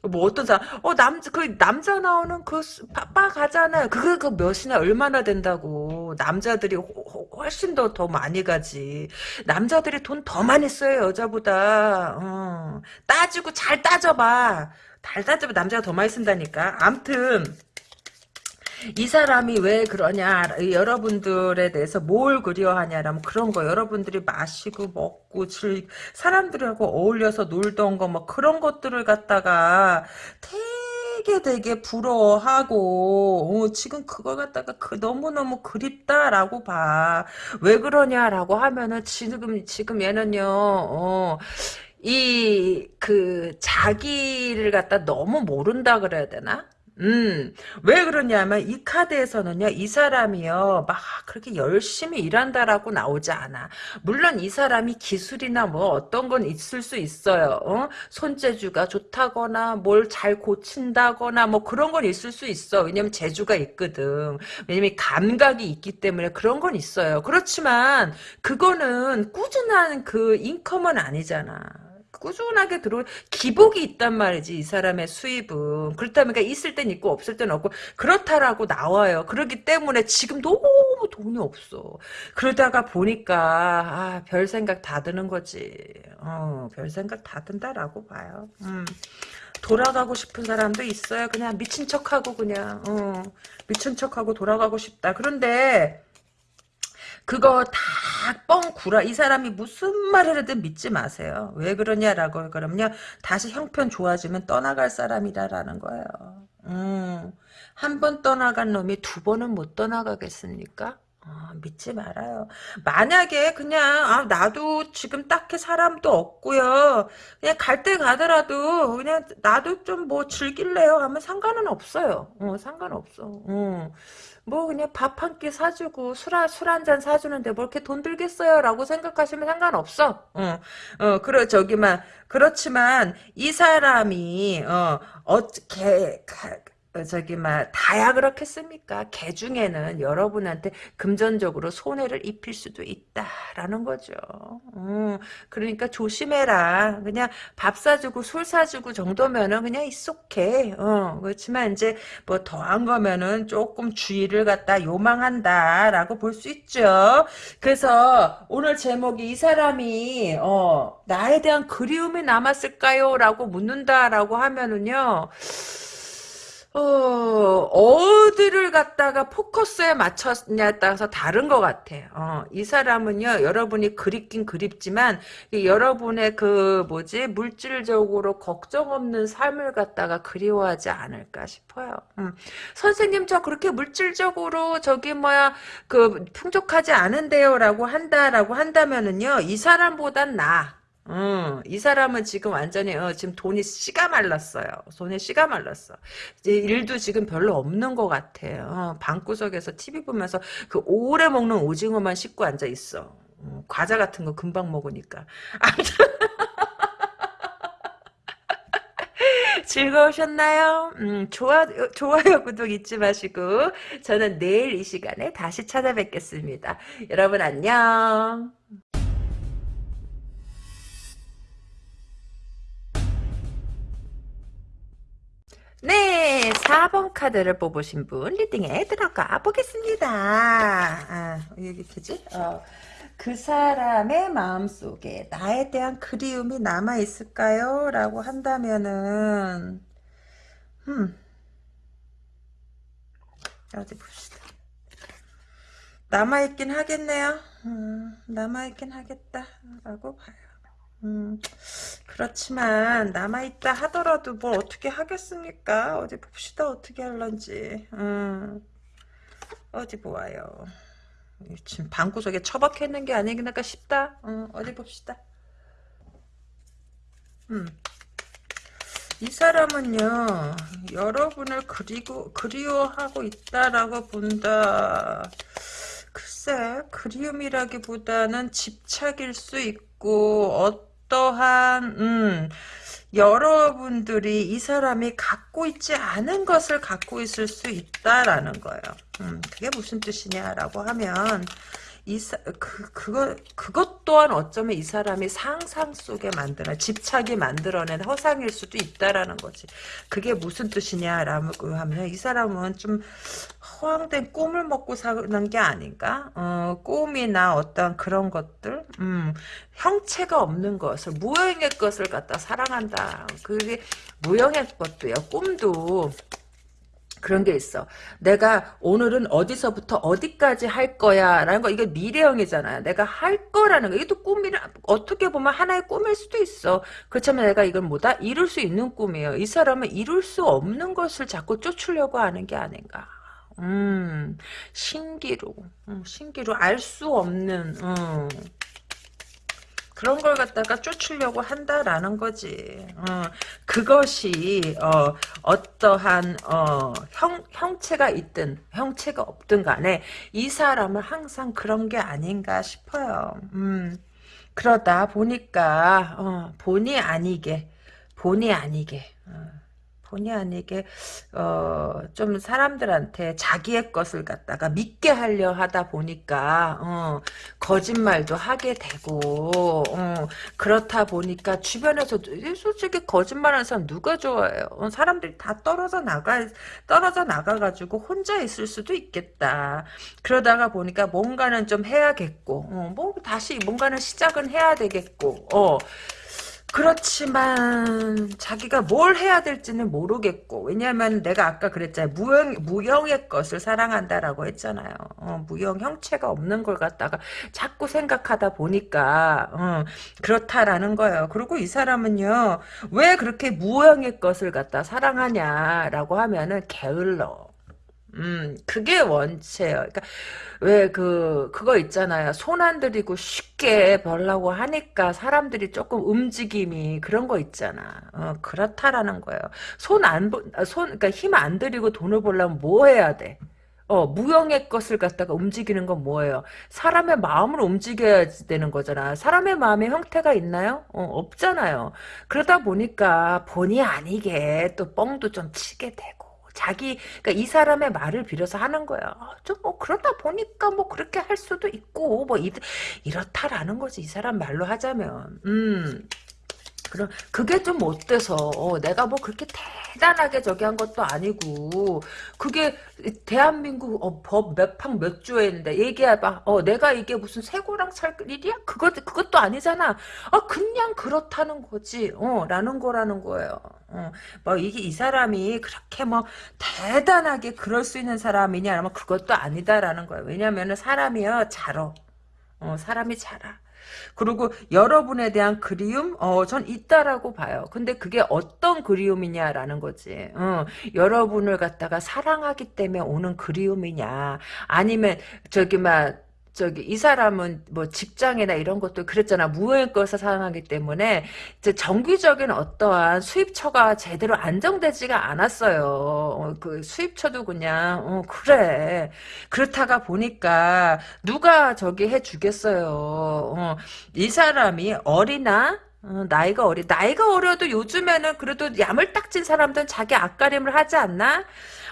뭐 어떤 사람 어 남자 그 남자 나오는 그바 가잖아요. 그거 그 몇이나 얼마나 된다고. 남자들이 호, 훨씬 더 더 많이 가지. 남자들이 돈 더 많이 써요 여자보다. 어. 따지고 잘 따져봐. 잘 따져봐 남자가 더 많이 쓴다니까. 암튼. 이 사람이 왜 그러냐 여러분들에 대해서 뭘 그리워하냐라면 그런 거 여러분들이 마시고 먹고 즐 사람들하고 어울려서 놀던 거 뭐 그런 것들을 갖다가 되게 되게 부러워하고 어, 지금 그걸 갖다가 그 너무너무 그립다라고 봐. 왜 그러냐라고 하면은 지금 지금 얘는요. 어, 이 그 자기를 갖다 너무 모른다 그래야 되나? 음, 왜 그러냐면 이 카드에서는요, 이 사람이요, 막 그렇게 열심히 일한다라고 나오지 않아. 물론 이 사람이 기술이나 뭐 어떤 건 있을 수 있어요. 어? 손재주가 좋다거나 뭘 잘 고친다거나 뭐 그런 건 있을 수 있어. 왜냐면 재주가 있거든. 왜냐면 감각이 있기 때문에 그런 건 있어요. 그렇지만 그거는 꾸준한 그 인컴은 아니잖아. 꾸준하게 들어 기복이 있단 말이지 이 사람의 수입은. 그렇다면 그러니까 있을 땐 있고 없을 땐 없고 그렇다라고 나와요. 그렇기 때문에 지금 너무 돈이 없어. 그러다가 보니까 아, 별 생각 다 드는 거지. 어, 별 생각 다 든다라고 봐요. 음. 돌아가고 싶은 사람도 있어요. 그냥 미친 척하고 그냥 어, 미친 척하고 돌아가고 싶다. 그런데 그거 다 뻥 구라. 이 사람이 무슨 말을 해도 믿지 마세요. 왜 그러냐라고 그러면요. 다시 형편 좋아지면 떠나갈 사람이다라는 거예요. 음, 한 번 떠나간 놈이 두 번은 못 떠나가겠습니까? 어, 믿지 말아요. 만약에 그냥 아 나도 지금 딱히 사람도 없고요. 그냥 갈 때 가더라도 그냥 나도 좀 뭐 즐길래요 하면 상관은 없어요. 어, 상관없어. 어. 뭐 그냥 밥 한 끼 사주고 술술 한 잔 사주는데 뭐 이렇게 돈 들겠어요 라고 생각하시면 상관없어. 어, 어 그래 저기만 그렇지만 이 사람이 어 어떻게 어, 저기 막 다야 그렇겠습니까? 개 중에는 여러분한테 금전적으로 손해를 입힐 수도 있다라는 거죠. 음, 그러니까 조심해라. 그냥 밥 사주고 술 사주고 정도면은 그냥 있속해. 어, 그렇지만 이제 뭐 더한 거면은 조금 주의를 갖다 요망한다라고 볼 수 있죠. 그래서 오늘 제목이 이 사람이 어, 나에 대한 그리움이 남았을까요?라고 묻는다라고 하면은요. 어, 어디를 갖다가 포커스에 맞췄냐에 따라서 다른 것 같아요. 어, 이 사람은요, 여러분이 그립긴 그립지만, 여러분의 그, 뭐지, 물질적으로 걱정 없는 삶을 갖다가 그리워하지 않을까 싶어요. 음. 선생님, 저 그렇게 물질적으로 저기 뭐야, 그, 풍족하지 않은데요, 라고 한다라고 한다면은요, 이 사람보단 나. 어, 이 사람은 지금 완전히 어, 지금 돈이 씨가 말랐어요. 돈이 씨가 말랐어. 일도 지금 별로 없는 것 같아요. 어, 방구석에서 TV 보면서 그 오래 먹는 오징어만 씻고 앉아 있어. 어, 과자 같은 거 금방 먹으니까. (laughs) 즐거우셨나요? 음, 좋아, 좋아요, 구독 잊지 마시고, 저는 내일 이 시간에 다시 찾아뵙겠습니다. 여러분 안녕. 카드를 뽑으신 분 리딩에 들어가 보겠습니다. 아, 여기 뭐지? 어, 그 사람의 마음속에 나에 대한 그리움이 남아있을까요? 라고 한다면은 음, 어디 봅시다. 남아있긴 하겠네요. 음, 남아있긴 하겠다. 라고 봐요. 음, 그렇지만 남아있다 하더라도 뭘 어떻게 하겠습니까? 어디 봅시다. 어떻게 할런지. 음, 어디 보아요. 지금 방구석에 처박혀 있는 게 아니겠나 싶다. 음, 어디 봅시다. 음. 이 사람은요 여러분을 그리고 그리워하고 있다라고 본다. 글쎄 그리움이라기보다는 집착일 수 있고 어 어떠한 음, 여러분들이 이 사람이 갖고 있지 않은 것을 갖고 있을 수 있다라는 거예요. 음, 그게 무슨 뜻이냐라고 하면 이 그, 그거, 그것 또한 어쩌면 이 사람이 상상 속에 만드는, 집착이 만들어낸 허상일 수도 있다라는 거지. 그게 무슨 뜻이냐라고 하면, 이 사람은 좀 허황된 꿈을 먹고 사는 게 아닌가? 어, 꿈이나 어떤 그런 것들, 음, 형체가 없는 것을, 무형의 것을 갖다 사랑한다. 그게 무형의 것도요, 꿈도. 그런 게 있어. 내가 오늘은 어디서부터 어디까지 할 거야. 라는 거, 이게 미래형이잖아요. 내가 할 거라는 거. 이것도 꿈이라, 어떻게 보면 하나의 꿈일 수도 있어. 그렇지만 내가 이걸 뭐다? 이룰 수 있는 꿈이에요. 이 사람은 이룰 수 없는 것을 자꾸 쫓으려고 하는 게 아닌가. 음, 신기루. 음, 신기루. 알 수 없는, 음. 그런 걸 갖다가 쫓으려고 한다라는 거지. 어, 그것이 어, 어떠한 어, 형, 형체가 있든 형체가 없든 간에 이 사람은 항상 그런 게 아닌가 싶어요. 음, 그러다 보니까 어, 본의 아니게 본의 아니게 어. 본의 아니게 어, 좀 사람들한테 자기의 것을 갖다가 믿게 하려 하다 보니까 어, 거짓말도 하게 되고 어, 그렇다 보니까 주변에서 솔직히 거짓말하는 사람 누가 좋아해요? 어, 사람들이 다 떨어져 나가 떨어져 나가가지고 혼자 있을 수도 있겠다. 그러다가 보니까 뭔가는 좀 해야겠고 어, 뭐 다시 뭔가는 시작은 해야 되겠고 어. 그렇지만 자기가 뭘 해야 될지는 모르겠고 왜냐하면 내가 아까 그랬잖아요. 무형, 무형의 것을 사랑한다라고 했잖아요. 어, 무형 형체가 없는 걸 갖다가 자꾸 생각하다 보니까 어, 그렇다라는 거예요. 그리고 이 사람은요 왜 그렇게 무형의 것을 갖다 사랑하냐라고 하면은 게을러 음, 그게 원체예요. 그러니까 왜 그 그거 있잖아요. 손 안 들이고 쉽게 벌라고 하니까 사람들이 조금 움직임이 그런 거 있잖아. 어, 그렇다라는 거예요. 손 안 손 그러니까 힘 안 들이고 돈을 벌려면 뭐 해야 돼? 어, 무형의 것을 갖다가 움직이는 건 뭐예요? 사람의 마음을 움직여야 되는 거잖아. 사람의 마음에 형태가 있나요? 어, 없잖아요. 그러다 보니까 본의 아니게 또 뻥도 좀 치게 되고. 자기, 그러니까 이 사람의 말을 빌어서 하는 거야. 아, 좀뭐 그러다 보니까 뭐 그렇게 할 수도 있고, 뭐 이, 이렇다라는 거지. 이 사람 말로 하자면. 음. 그럼 그게 좀 어때서? 어, 내가 뭐 그렇게 대단하게 저기 한 것도 아니고. 그게 대한민국 어, 법몇팡몇 조에 있는데 얘기해봐. 어 내가 이게 무슨 새고랑 살 일이야? 그것 그것도 아니잖아. 아 그냥 그렇다는 거지. 어 라는 거라는 거예요. 어, 뭐 이게 이 사람이 그렇게 뭐 대단하게 그럴 수 있는 사람이냐? 아니면 그것도 아니다라는 거예요. 왜냐면은 사람이요 자러. 어 사람이 자라 그리고 여러분에 대한 그리움, 어, 전 있다라고 봐요. 근데 그게 어떤 그리움이냐라는 거지. 어, 여러분을 갖다가 사랑하기 때문에 오는 그리움이냐, 아니면 저기 막 저기 이 사람은 뭐 직장이나 이런 것도 그랬잖아 무효인것을 사용하기 때문에 이제 정기적인 어떠한 수입처가 제대로 안정되지가 않았어요. 어, 그 수입처도 그냥 어, 그래 그렇다가 보니까 누가 저기 해주겠어요. 어, 이 사람이 어리나 어, 나이가 어리 나이가 어려도 요즘에는 그래도 야물딱진 사람들은 자기 앞가림을 하지 않나?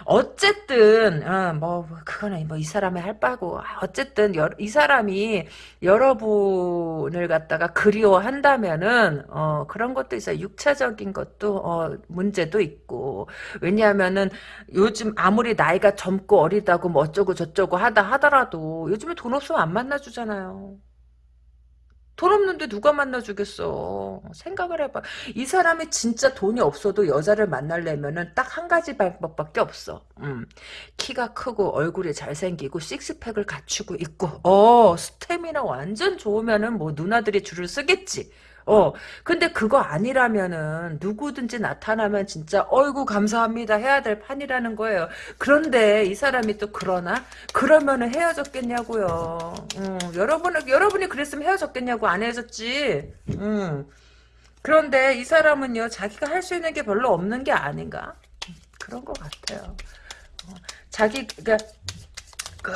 어쨌든 어, 뭐 그거는 뭐이 사람의 할 바고 아, 어쨌든 여, 이 사람이 여러분을 갖다가 그리워한다면은 어, 그런 것도 있어요. 육체적인 것도 어, 문제도 있고 왜냐하면은 요즘 아무리 나이가 젊고 어리다고 뭐 어쩌고 저쩌고 하다 하더라도 요즘에 돈 없으면 안 만나주잖아요. 돈 없는데 누가 만나주겠어. 생각을 해봐. 이 사람이 진짜 돈이 없어도 여자를 만나려면은 딱 한 가지 방법밖에 없어. 음. 키가 크고 얼굴이 잘생기고 식스팩을 갖추고 있고 어 스태미나 완전 좋으면은 뭐 누나들이 줄을 쓰겠지. 어, 근데 그거 아니라면은 누구든지 나타나면 진짜 어이구 감사합니다 해야 될 판이라는 거예요. 그런데 이 사람이 또 그러나? 그러면은 헤어졌겠냐고요. 음, 여러분 여러분이 그랬으면 헤어졌겠냐고 안 헤어졌지. 음. 그런데 이 사람은요 자기가 할 수 있는 게 별로 없는 게 아닌가? 그런 것 같아요. 어, 자기 그러니까 그,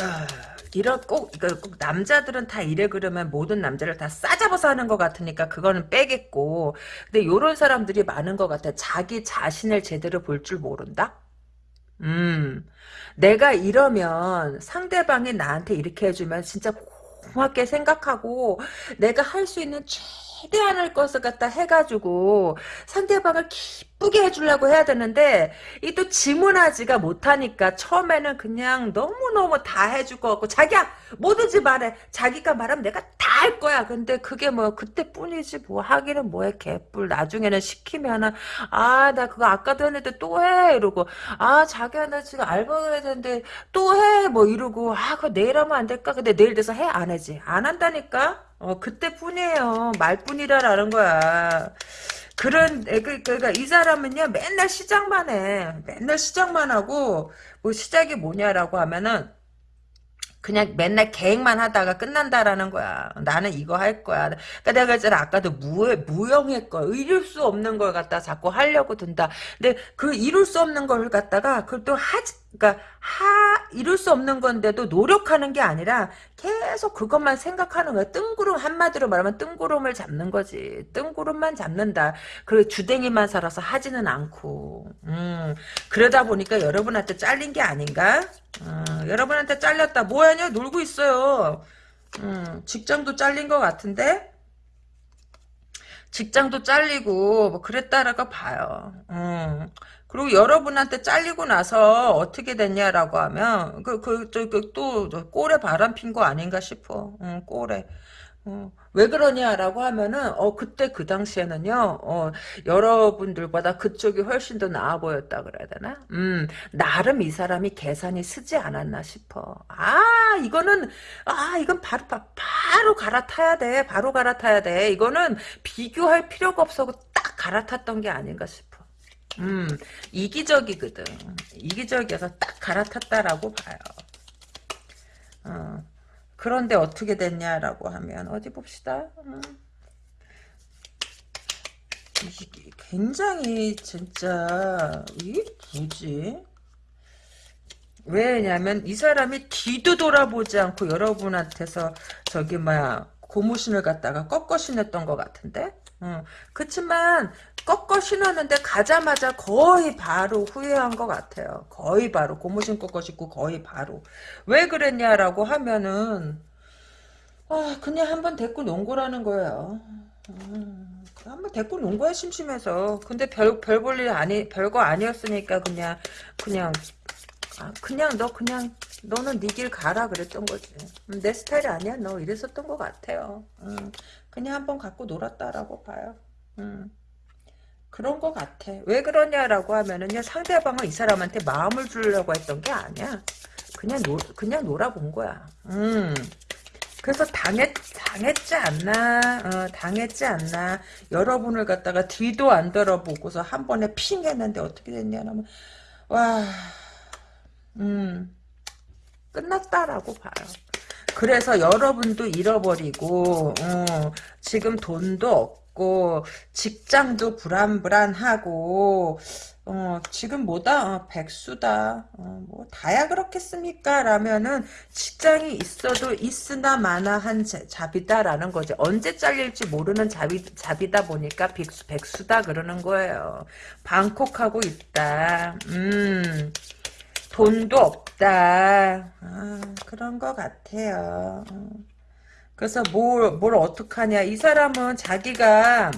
이런 꼭, 꼭 남자들은 다 이래 그러면 모든 남자를 다 싸잡아서 하는 것 같으니까 그거는 빼겠고. 근데 요런 사람들이 많은 것 같아. 자기 자신을 제대로 볼 줄 모른다? 음. 내가 이러면 상대방이 나한테 이렇게 해주면 진짜 고맙게 생각하고 내가 할 수 있는 최 대한을 것을 갖다 해가지고 상대방을 기쁘게 해주려고 해야 되는데 이 또 지문하지가 못하니까 처음에는 그냥 너무너무 다 해줄 것 같고 자기야 뭐든지 말해. 자기가 말하면 내가 다 할 거야. 근데 그게 뭐 그때뿐이지 뭐 하기는 뭐해 개뿔. 나중에는 시키면은 아 나 그거 아까도 했는데 또 해. 이러고 아 자기야 나 지금 알바 해야 되는데 또 해. 뭐 이러고 아 그거 내일 하면 안 될까? 근데 내일 돼서 해? 안 하지. 안 한다니까 어 그때뿐이에요 말뿐이라라는 거야 그런 그, 그러니까 이 사람은요 맨날 시작만 해 맨날 시작만 하고 뭐 시작이 뭐냐라고 하면은 그냥 맨날 계획만 하다가 끝난다라는 거야. 나는 이거 할 거야. 그러니까 내가 그랬잖아. 아까도 무, 무형의 거, 이룰 수 없는 걸 갖다 자꾸 하려고 든다. 근데 그 이룰 수 없는 걸 갖다가 그걸 또 하지, 그러니까 하 이룰 수 없는 건데도 노력하는 게 아니라 계속 그것만 생각하는 거야. 뜬구름 한마디로 말하면 뜬구름을 잡는 거지. 뜬구름만 잡는다. 그리고 주댕이만 살아서 하지는 않고. 음, 그러다 보니까 여러분한테 잘린 게 아닌가? 어, 여러분한테 잘렸다. 뭐하냐? 놀고 있어요. 음, 직장도 잘린 것 같은데? 직장도 잘리고 뭐 그랬다라고 봐요. 음. 그리고 여러분한테 잘리고 나서 어떻게 됐냐라고 하면 그 그저또 그, 꼴에 바람 핀 거 아닌가 싶어. 응, 꼴에. 어, 왜 그러냐라고 하면은 어 그때 그 당시에는요 어 여러분들보다 그쪽이 훨씬 더 나아 보였다 그래야 되나? 음 나름 이 사람이 계산이 쓰지 않았나 싶어. 아 이거는 아 이건 바로 바로 갈아타야 돼. 바로 갈아타야 돼. 이거는 비교할 필요가 없어 딱 갈아탔던 게 아닌가 싶어 음 이기적이거든 이기적이어서 딱 갈아탔다라고 봐요 어. 그런데 어떻게 됐냐라고 하면 어디 봅시다. 음. 굉장히 진짜 이게 뭐지? 왜냐면 이 사람이 뒤도 돌아보지 않고 여러분한테서 저기 뭐야 고무신을 갖다가 꺾어 신었던 것 같은데 어. 그치만 꺾어 신었는데 가자마자 거의 바로 후회한 것 같아요 거의 바로 고무신 꺾어 신고 거의 바로 왜 그랬냐라고 하면은 아 그냥 한번 데리고 논 거라는 거예요 음, 한번 데리고 논 거야 심심해서 근데 별 별 볼일 아니 별거 아니었으니까 그냥 그냥 아, 그냥 너 그냥 너는 네 길 가라 그랬던 거지. 음, 내 스타일 아니야 너 이랬었던 것 같아요. 음, 그냥 한번 갖고 놀았다라고 봐요. 음, 그런 것 같아. 왜 그러냐라고 하면은요 상대방은 이 사람한테 마음을 주려고 했던 게 아니야. 그냥 놀 그냥 놀아본 거야. 음. 그래서 당했, 당했지 않나, 어, 당했지 않나. 여러분을 갖다가 뒤도 안 돌아보고서 한 번에 핑 했는데 어떻게 됐냐면, 와, 음, 끝났다라고 봐요. 그래서 여러분도 잃어버리고 어, 지금 돈도 없고 직장도 불안불안하고 어, 지금 뭐다? 어, 백수다. 어, 뭐 다야 그렇겠습니까? 라면은 직장이 있어도 있으나 마나한 잡이다라는 거죠 언제 잘릴지 모르는 잡이, 잡이다 보니까 백수, 백수다 그러는 거예요. 방콕하고 있다. 음 돈도 없다. 아, 그런 것 같아요. 그래서 뭘, 뭘 어떡하냐. 이 사람은 자기가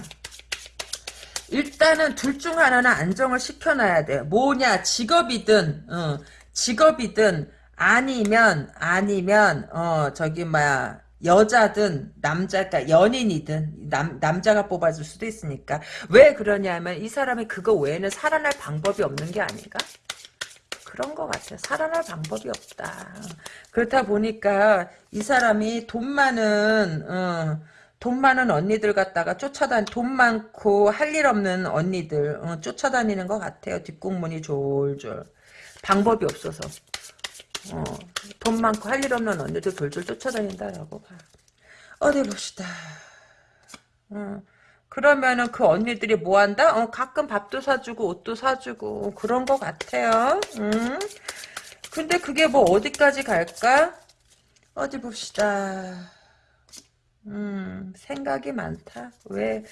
일단은 둘 중 하나는 안정을 시켜놔야 돼. 뭐냐, 직업이든, 어, 직업이든, 아니면, 아니면, 어, 저기, 뭐야, 여자든 남자가 그러니까 연인이든 남, 남자가 뽑아줄 수도 있으니까 왜 그러냐면 이 사람이 그거 외에는 살아날 방법이 없는 게 아닌가? 그런 것 같아요. 살아날 방법이 없다. 그렇다 보니까 이 사람이 돈 많은 어, 돈 많은 언니들 갖다가 쫓아다니 돈 많고 할 일 없는 언니들 어, 쫓아다니는 것 같아요. 뒷공문이 졸졸 방법이 없어서 어, 돈 많고 할 일 없는 언니들 졸졸 쫓아다닌다라고 봐. 어디 봅시다. 어. 그러면은 그 언니들이 뭐 한다? 어, 가끔 밥도 사주고 옷도 사주고 그런 것 같아요. 음. 근데 그게 뭐 어디까지 갈까? 어디 봅시다. 음, 생각이 많다. 왜?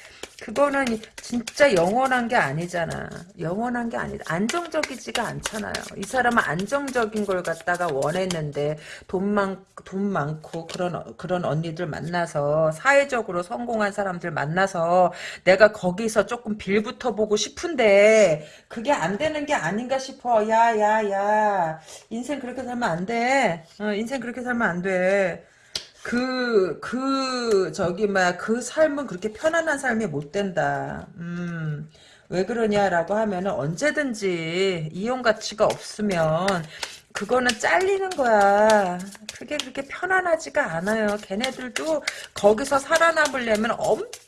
그거는 진짜 영원한 게 아니잖아. 영원한 게 아니다. 안정적이지가 않잖아요. 이 사람은 안정적인 걸 갖다가 원했는데 돈 많, 돈 많고 그런, 그런 언니들 만나서 사회적으로 성공한 사람들 만나서 내가 거기서 조금 빌붙어 보고 싶은데 그게 안 되는 게 아닌가 싶어. 야, 야, 야. 인생 그렇게 살면 안 돼. 어, 인생 그렇게 살면 안 돼. 그, 그, 저기, 막, 그 삶은 그렇게 편안한 삶이 못 된다. 음, 왜 그러냐라고 하면은 언제든지 이용 가치가 없으면 그거는 잘리는 거야. 그게 그렇게 편안하지가 않아요. 걔네들도 거기서 살아남으려면 엄청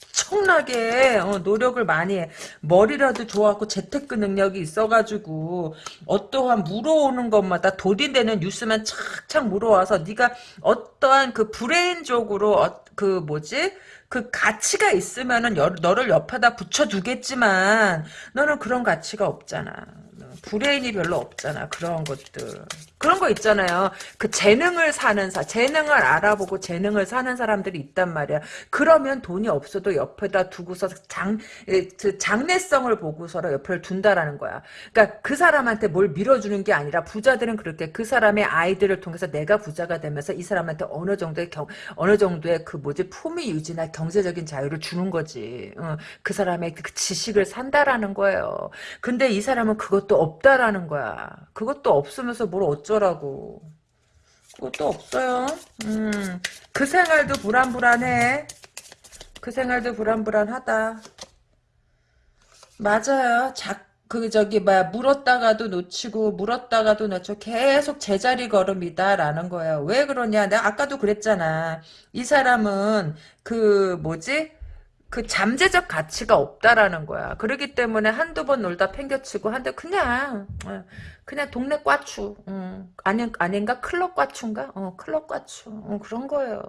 나게 어, 노력을 많이 해. 머리라도 좋았고 재테크 능력이 있어가지고 어떠한 물어오는 것마다 돌이 되는 뉴스만 착착 물어와서 네가 어떠한 그 브레인적으로 어, 그 뭐지? 그 가치가 있으면은 너를 옆에다 붙여두겠지만 너는 그런 가치가 없잖아. 브레인이 별로 없잖아. 그런 것들. 그런 거 있잖아요. 그 재능을 사는 사, 재능을 알아보고 재능을 사는 사람들이 있단 말이야. 그러면 돈이 없어도 옆에다 두고서 장, 그 장래성을 보고서 옆에 둔다라는 거야. 그러니까 그 사람한테 뭘 밀어주는 게 아니라 부자들은 그렇게 그 사람의 아이들을 통해서 내가 부자가 되면서 이 사람한테 어느 정도의 경, 어느 정도의 그 뭐지 품위 유지나 경제적인 자유를 주는 거지. 어, 그 사람의 그 지식을 산다라는 거예요. 근데 이 사람은 그것도 없다라는 거야. 그것도 없으면서 뭘 어쩌 라고. 그것도 없어요. 음, 그 생활도 불안불안해. 그 생활도 불안불안하다. 맞아요. 작, 그, 저기, 뭐야, 물었다가도 놓치고, 물었다가도 놓쳐. 계속 제자리 걸음이다 라는 거예요. 왜 그러냐. 내가 아까도 그랬잖아. 이 사람은, 그, 뭐지? 그 잠재적 가치가 없다라는 거야. 그러기 때문에 한두 번 놀다 팽겨치고 한데 그냥 어, 그냥 동네 꽈추 음, 아닌 아닌가 클럽 꽈추인가? 어 클럽 꽈추 어, 그런 거예요.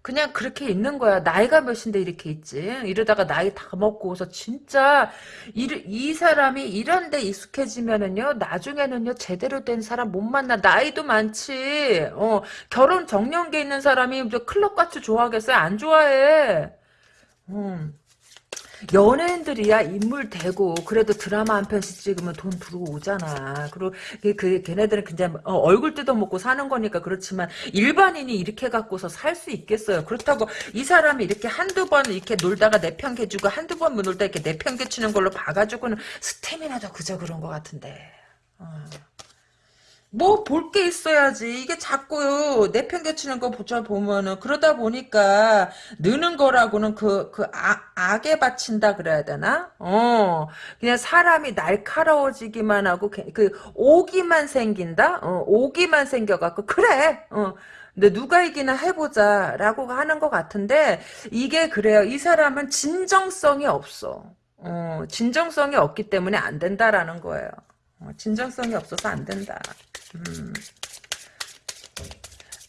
그냥 그렇게 있는 거야. 나이가 몇인데 이렇게 있지. 이러다가 나이 다 먹고서 진짜 이, 이 사람이 이런 데 익숙해지면은요. 나중에는요. 제대로 된 사람 못 만나. 나이도 많지. 어, 결혼 정년기에 있는 사람이 클럽 같이 좋아하겠어요? 안 좋아해. 음. 연예인들이야 인물 되고 그래도 드라마 한 편씩 찍으면 돈 들어오잖아. 그리고 그, 그 걔네들은 그냥 어, 얼굴 뜯어 먹고 사는 거니까 그렇지만 일반인이 이렇게 갖고서 살 수 있겠어요. 그렇다고 이 사람이 이렇게 한두 번 이렇게 놀다가 내편개주고 한두 번 놀다 이렇게 내편개치는 걸로 봐가지고는 스태미나도 그저 그런 것 같은데. 어. 뭐 볼 게 있어야지. 이게 자꾸 내팽개치는 거 보자 보면은 그러다 보니까 느는 거라고는 그, 그 악, 악에 바친다 그래야 되나? 어. 그냥 사람이 날카로워지기만 하고 그 오기만 생긴다? 어, 오기만 생겨갖고 그래. 어. 근데 누가 이기나 해보자 라고 하는 것 같은데 이게 그래요. 이 사람은 진정성이 없어. 어, 진정성이 없기 때문에 안 된다라는 거예요. 어, 진정성이 없어서 안 된다. 음.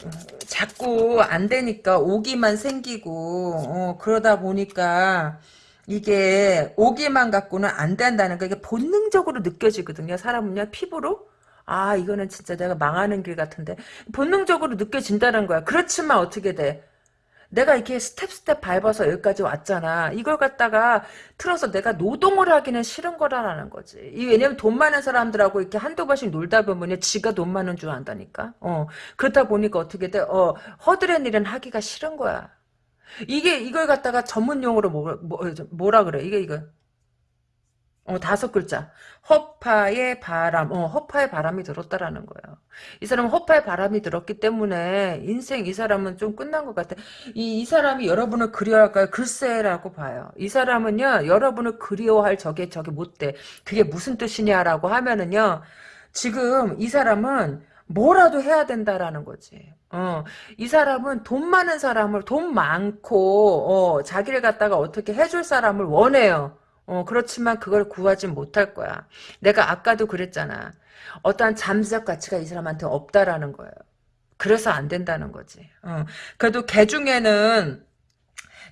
어, 자꾸 안 되니까 오기만 생기고 어, 그러다 보니까 이게 오기만 갖고는 안 된다는 거 이게 본능적으로 느껴지거든요. 사람은요 피부로 아 이거는 진짜 내가 망하는 길 같은데 본능적으로 느껴진다는 거야. 그렇지만 어떻게 돼? 내가 이렇게 step step 밟아서 여기까지 왔잖아. 이걸 갖다가 틀어서 내가 노동을 하기는 싫은 거라는 거지. 이 왜냐면 돈 많은 사람들하고 이렇게 한두 번씩 놀다 보면 지가 돈 많은 줄 안다니까. 어. 그러다 보니까 어떻게 돼? 어, 허드렛 일은 하기가 싫은 거야. 이게 이걸 갖다가 전문 용어로 뭐, 뭐, 뭐라 그래? 이게 이거 어, 다섯 글자. 허파의 바람. 어, 허파의 바람이 들었다라는 거예요. 이 사람은 허파의 바람이 들었기 때문에 인생 이 사람은 좀 끝난 것 같아. 이, 이 사람이 여러분을 그리워할까요? 글쎄라고 봐요. 이 사람은요, 여러분을 그리워할 저게 저게 못 돼. 그게 무슨 뜻이냐라고 하면은요, 지금 이 사람은 뭐라도 해야 된다라는 거지. 어, 이 사람은 돈 많은 사람을, 돈 많고, 어, 자기를 갖다가 어떻게 해줄 사람을 원해요. 어, 그렇지만 그걸 구하지 못할 거야. 내가 아까도 그랬잖아. 어떠한 잠재적 가치가 이 사람한테 없다라는 거예요. 그래서 안 된다는 거지. 어. 그래도 개 중에는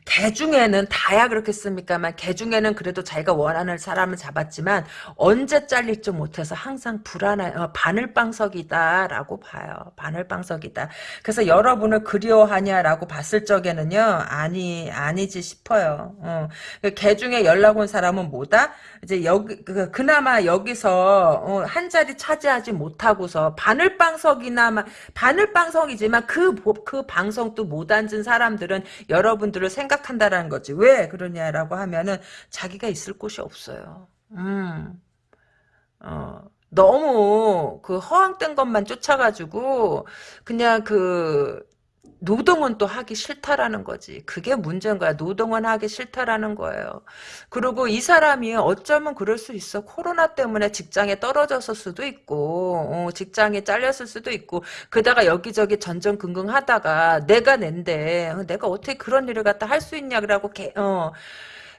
개 중에는 다야 그렇겠습니까만 개 중에는 그래도 자기가 원하는 사람을 잡았지만 언제 잘릴지 못해서 항상 불안한 어, 바늘방석이다라고 봐요. 바늘방석이다. 그래서 여러분을 그리워하냐라고 봤을 적에는요 아니 아니지 싶어요. 어. 개 중에 연락 온 사람은 뭐다? 이제 여기 그, 그나마 여기서 어, 한 자리 차지하지 못하고서 바늘방석이나 바늘방석이지만 그그 그 방송도 못 앉은 사람들은 여러분들을 생각 생각한다라는 거지. 왜 그러냐라고 하면은 자기가 있을 곳이 없어요. 음. 어. 너무 그 허황된 것만 쫓아가지고 그냥 그 노동은 또 하기 싫다라는 거지. 그게 문제인 거야. 노동은 하기 싫다라는 거예요. 그리고 이 사람이 어쩌면 그럴 수 있어. 코로나 때문에 직장에 떨어졌을 수도 있고, 어, 직장에 잘렸을 수도 있고, 그다가 여기저기 전전긍긍 하다가 내가 낸데, 어, 내가 어떻게 그런 일을 갖다 할 수 있냐, 그러고, 어,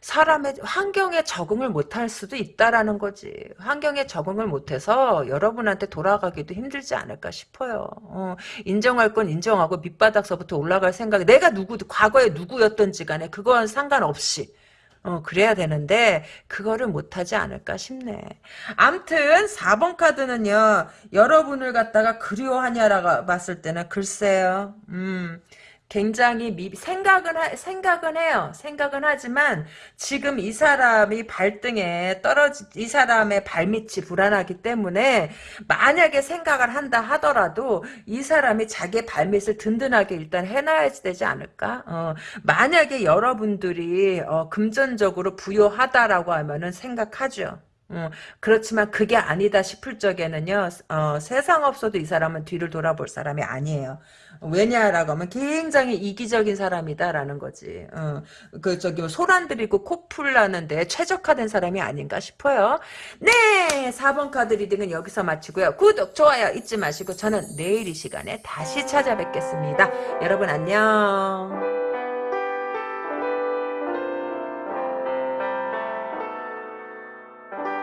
사람의 환경에 적응을 못할 수도 있다라는 거지. 환경에 적응을 못해서 여러분한테 돌아가기도 힘들지 않을까 싶어요. 어, 인정할 건 인정하고 밑바닥서부터 올라갈 생각이 내가 누구 과거에 누구였던지 간에 그건 상관없이 어, 그래야 되는데, 그거를 못하지 않을까 싶네. 암튼, 4번 카드는요, 여러분을 갖다가 그리워하냐라고 봤을 때는, 글쎄요, 음, 굉장히 미, 생각은 하, 생각은 해요. 생각은 하지만 지금 이 사람이 발등에 떨어지 이 사람의 발밑이 불안하기 때문에 만약에 생각을 한다 하더라도 이 사람이 자기의 발밑을 든든하게 일단 해놔야 되지 않을까? 어, 만약에 여러분들이 어, 금전적으로 부유하다라고 하면은 생각하죠. 어, 그렇지만 그게 아니다 싶을 적에는요, 어, 세상 없어도 이 사람은 뒤를 돌아볼 사람이 아니에요. 왜냐라고 하면 굉장히 이기적인 사람이다라는 거지. 어, 그 저기 뭐 소란 들이고 코풀 나는데 최적화된 사람이 아닌가 싶어요. 네, 4번 카드 reading은 여기서 마치고요. 구독, 좋아요 잊지 마시고 저는 내일 이 시간에 다시 찾아뵙겠습니다. 여러분 안녕.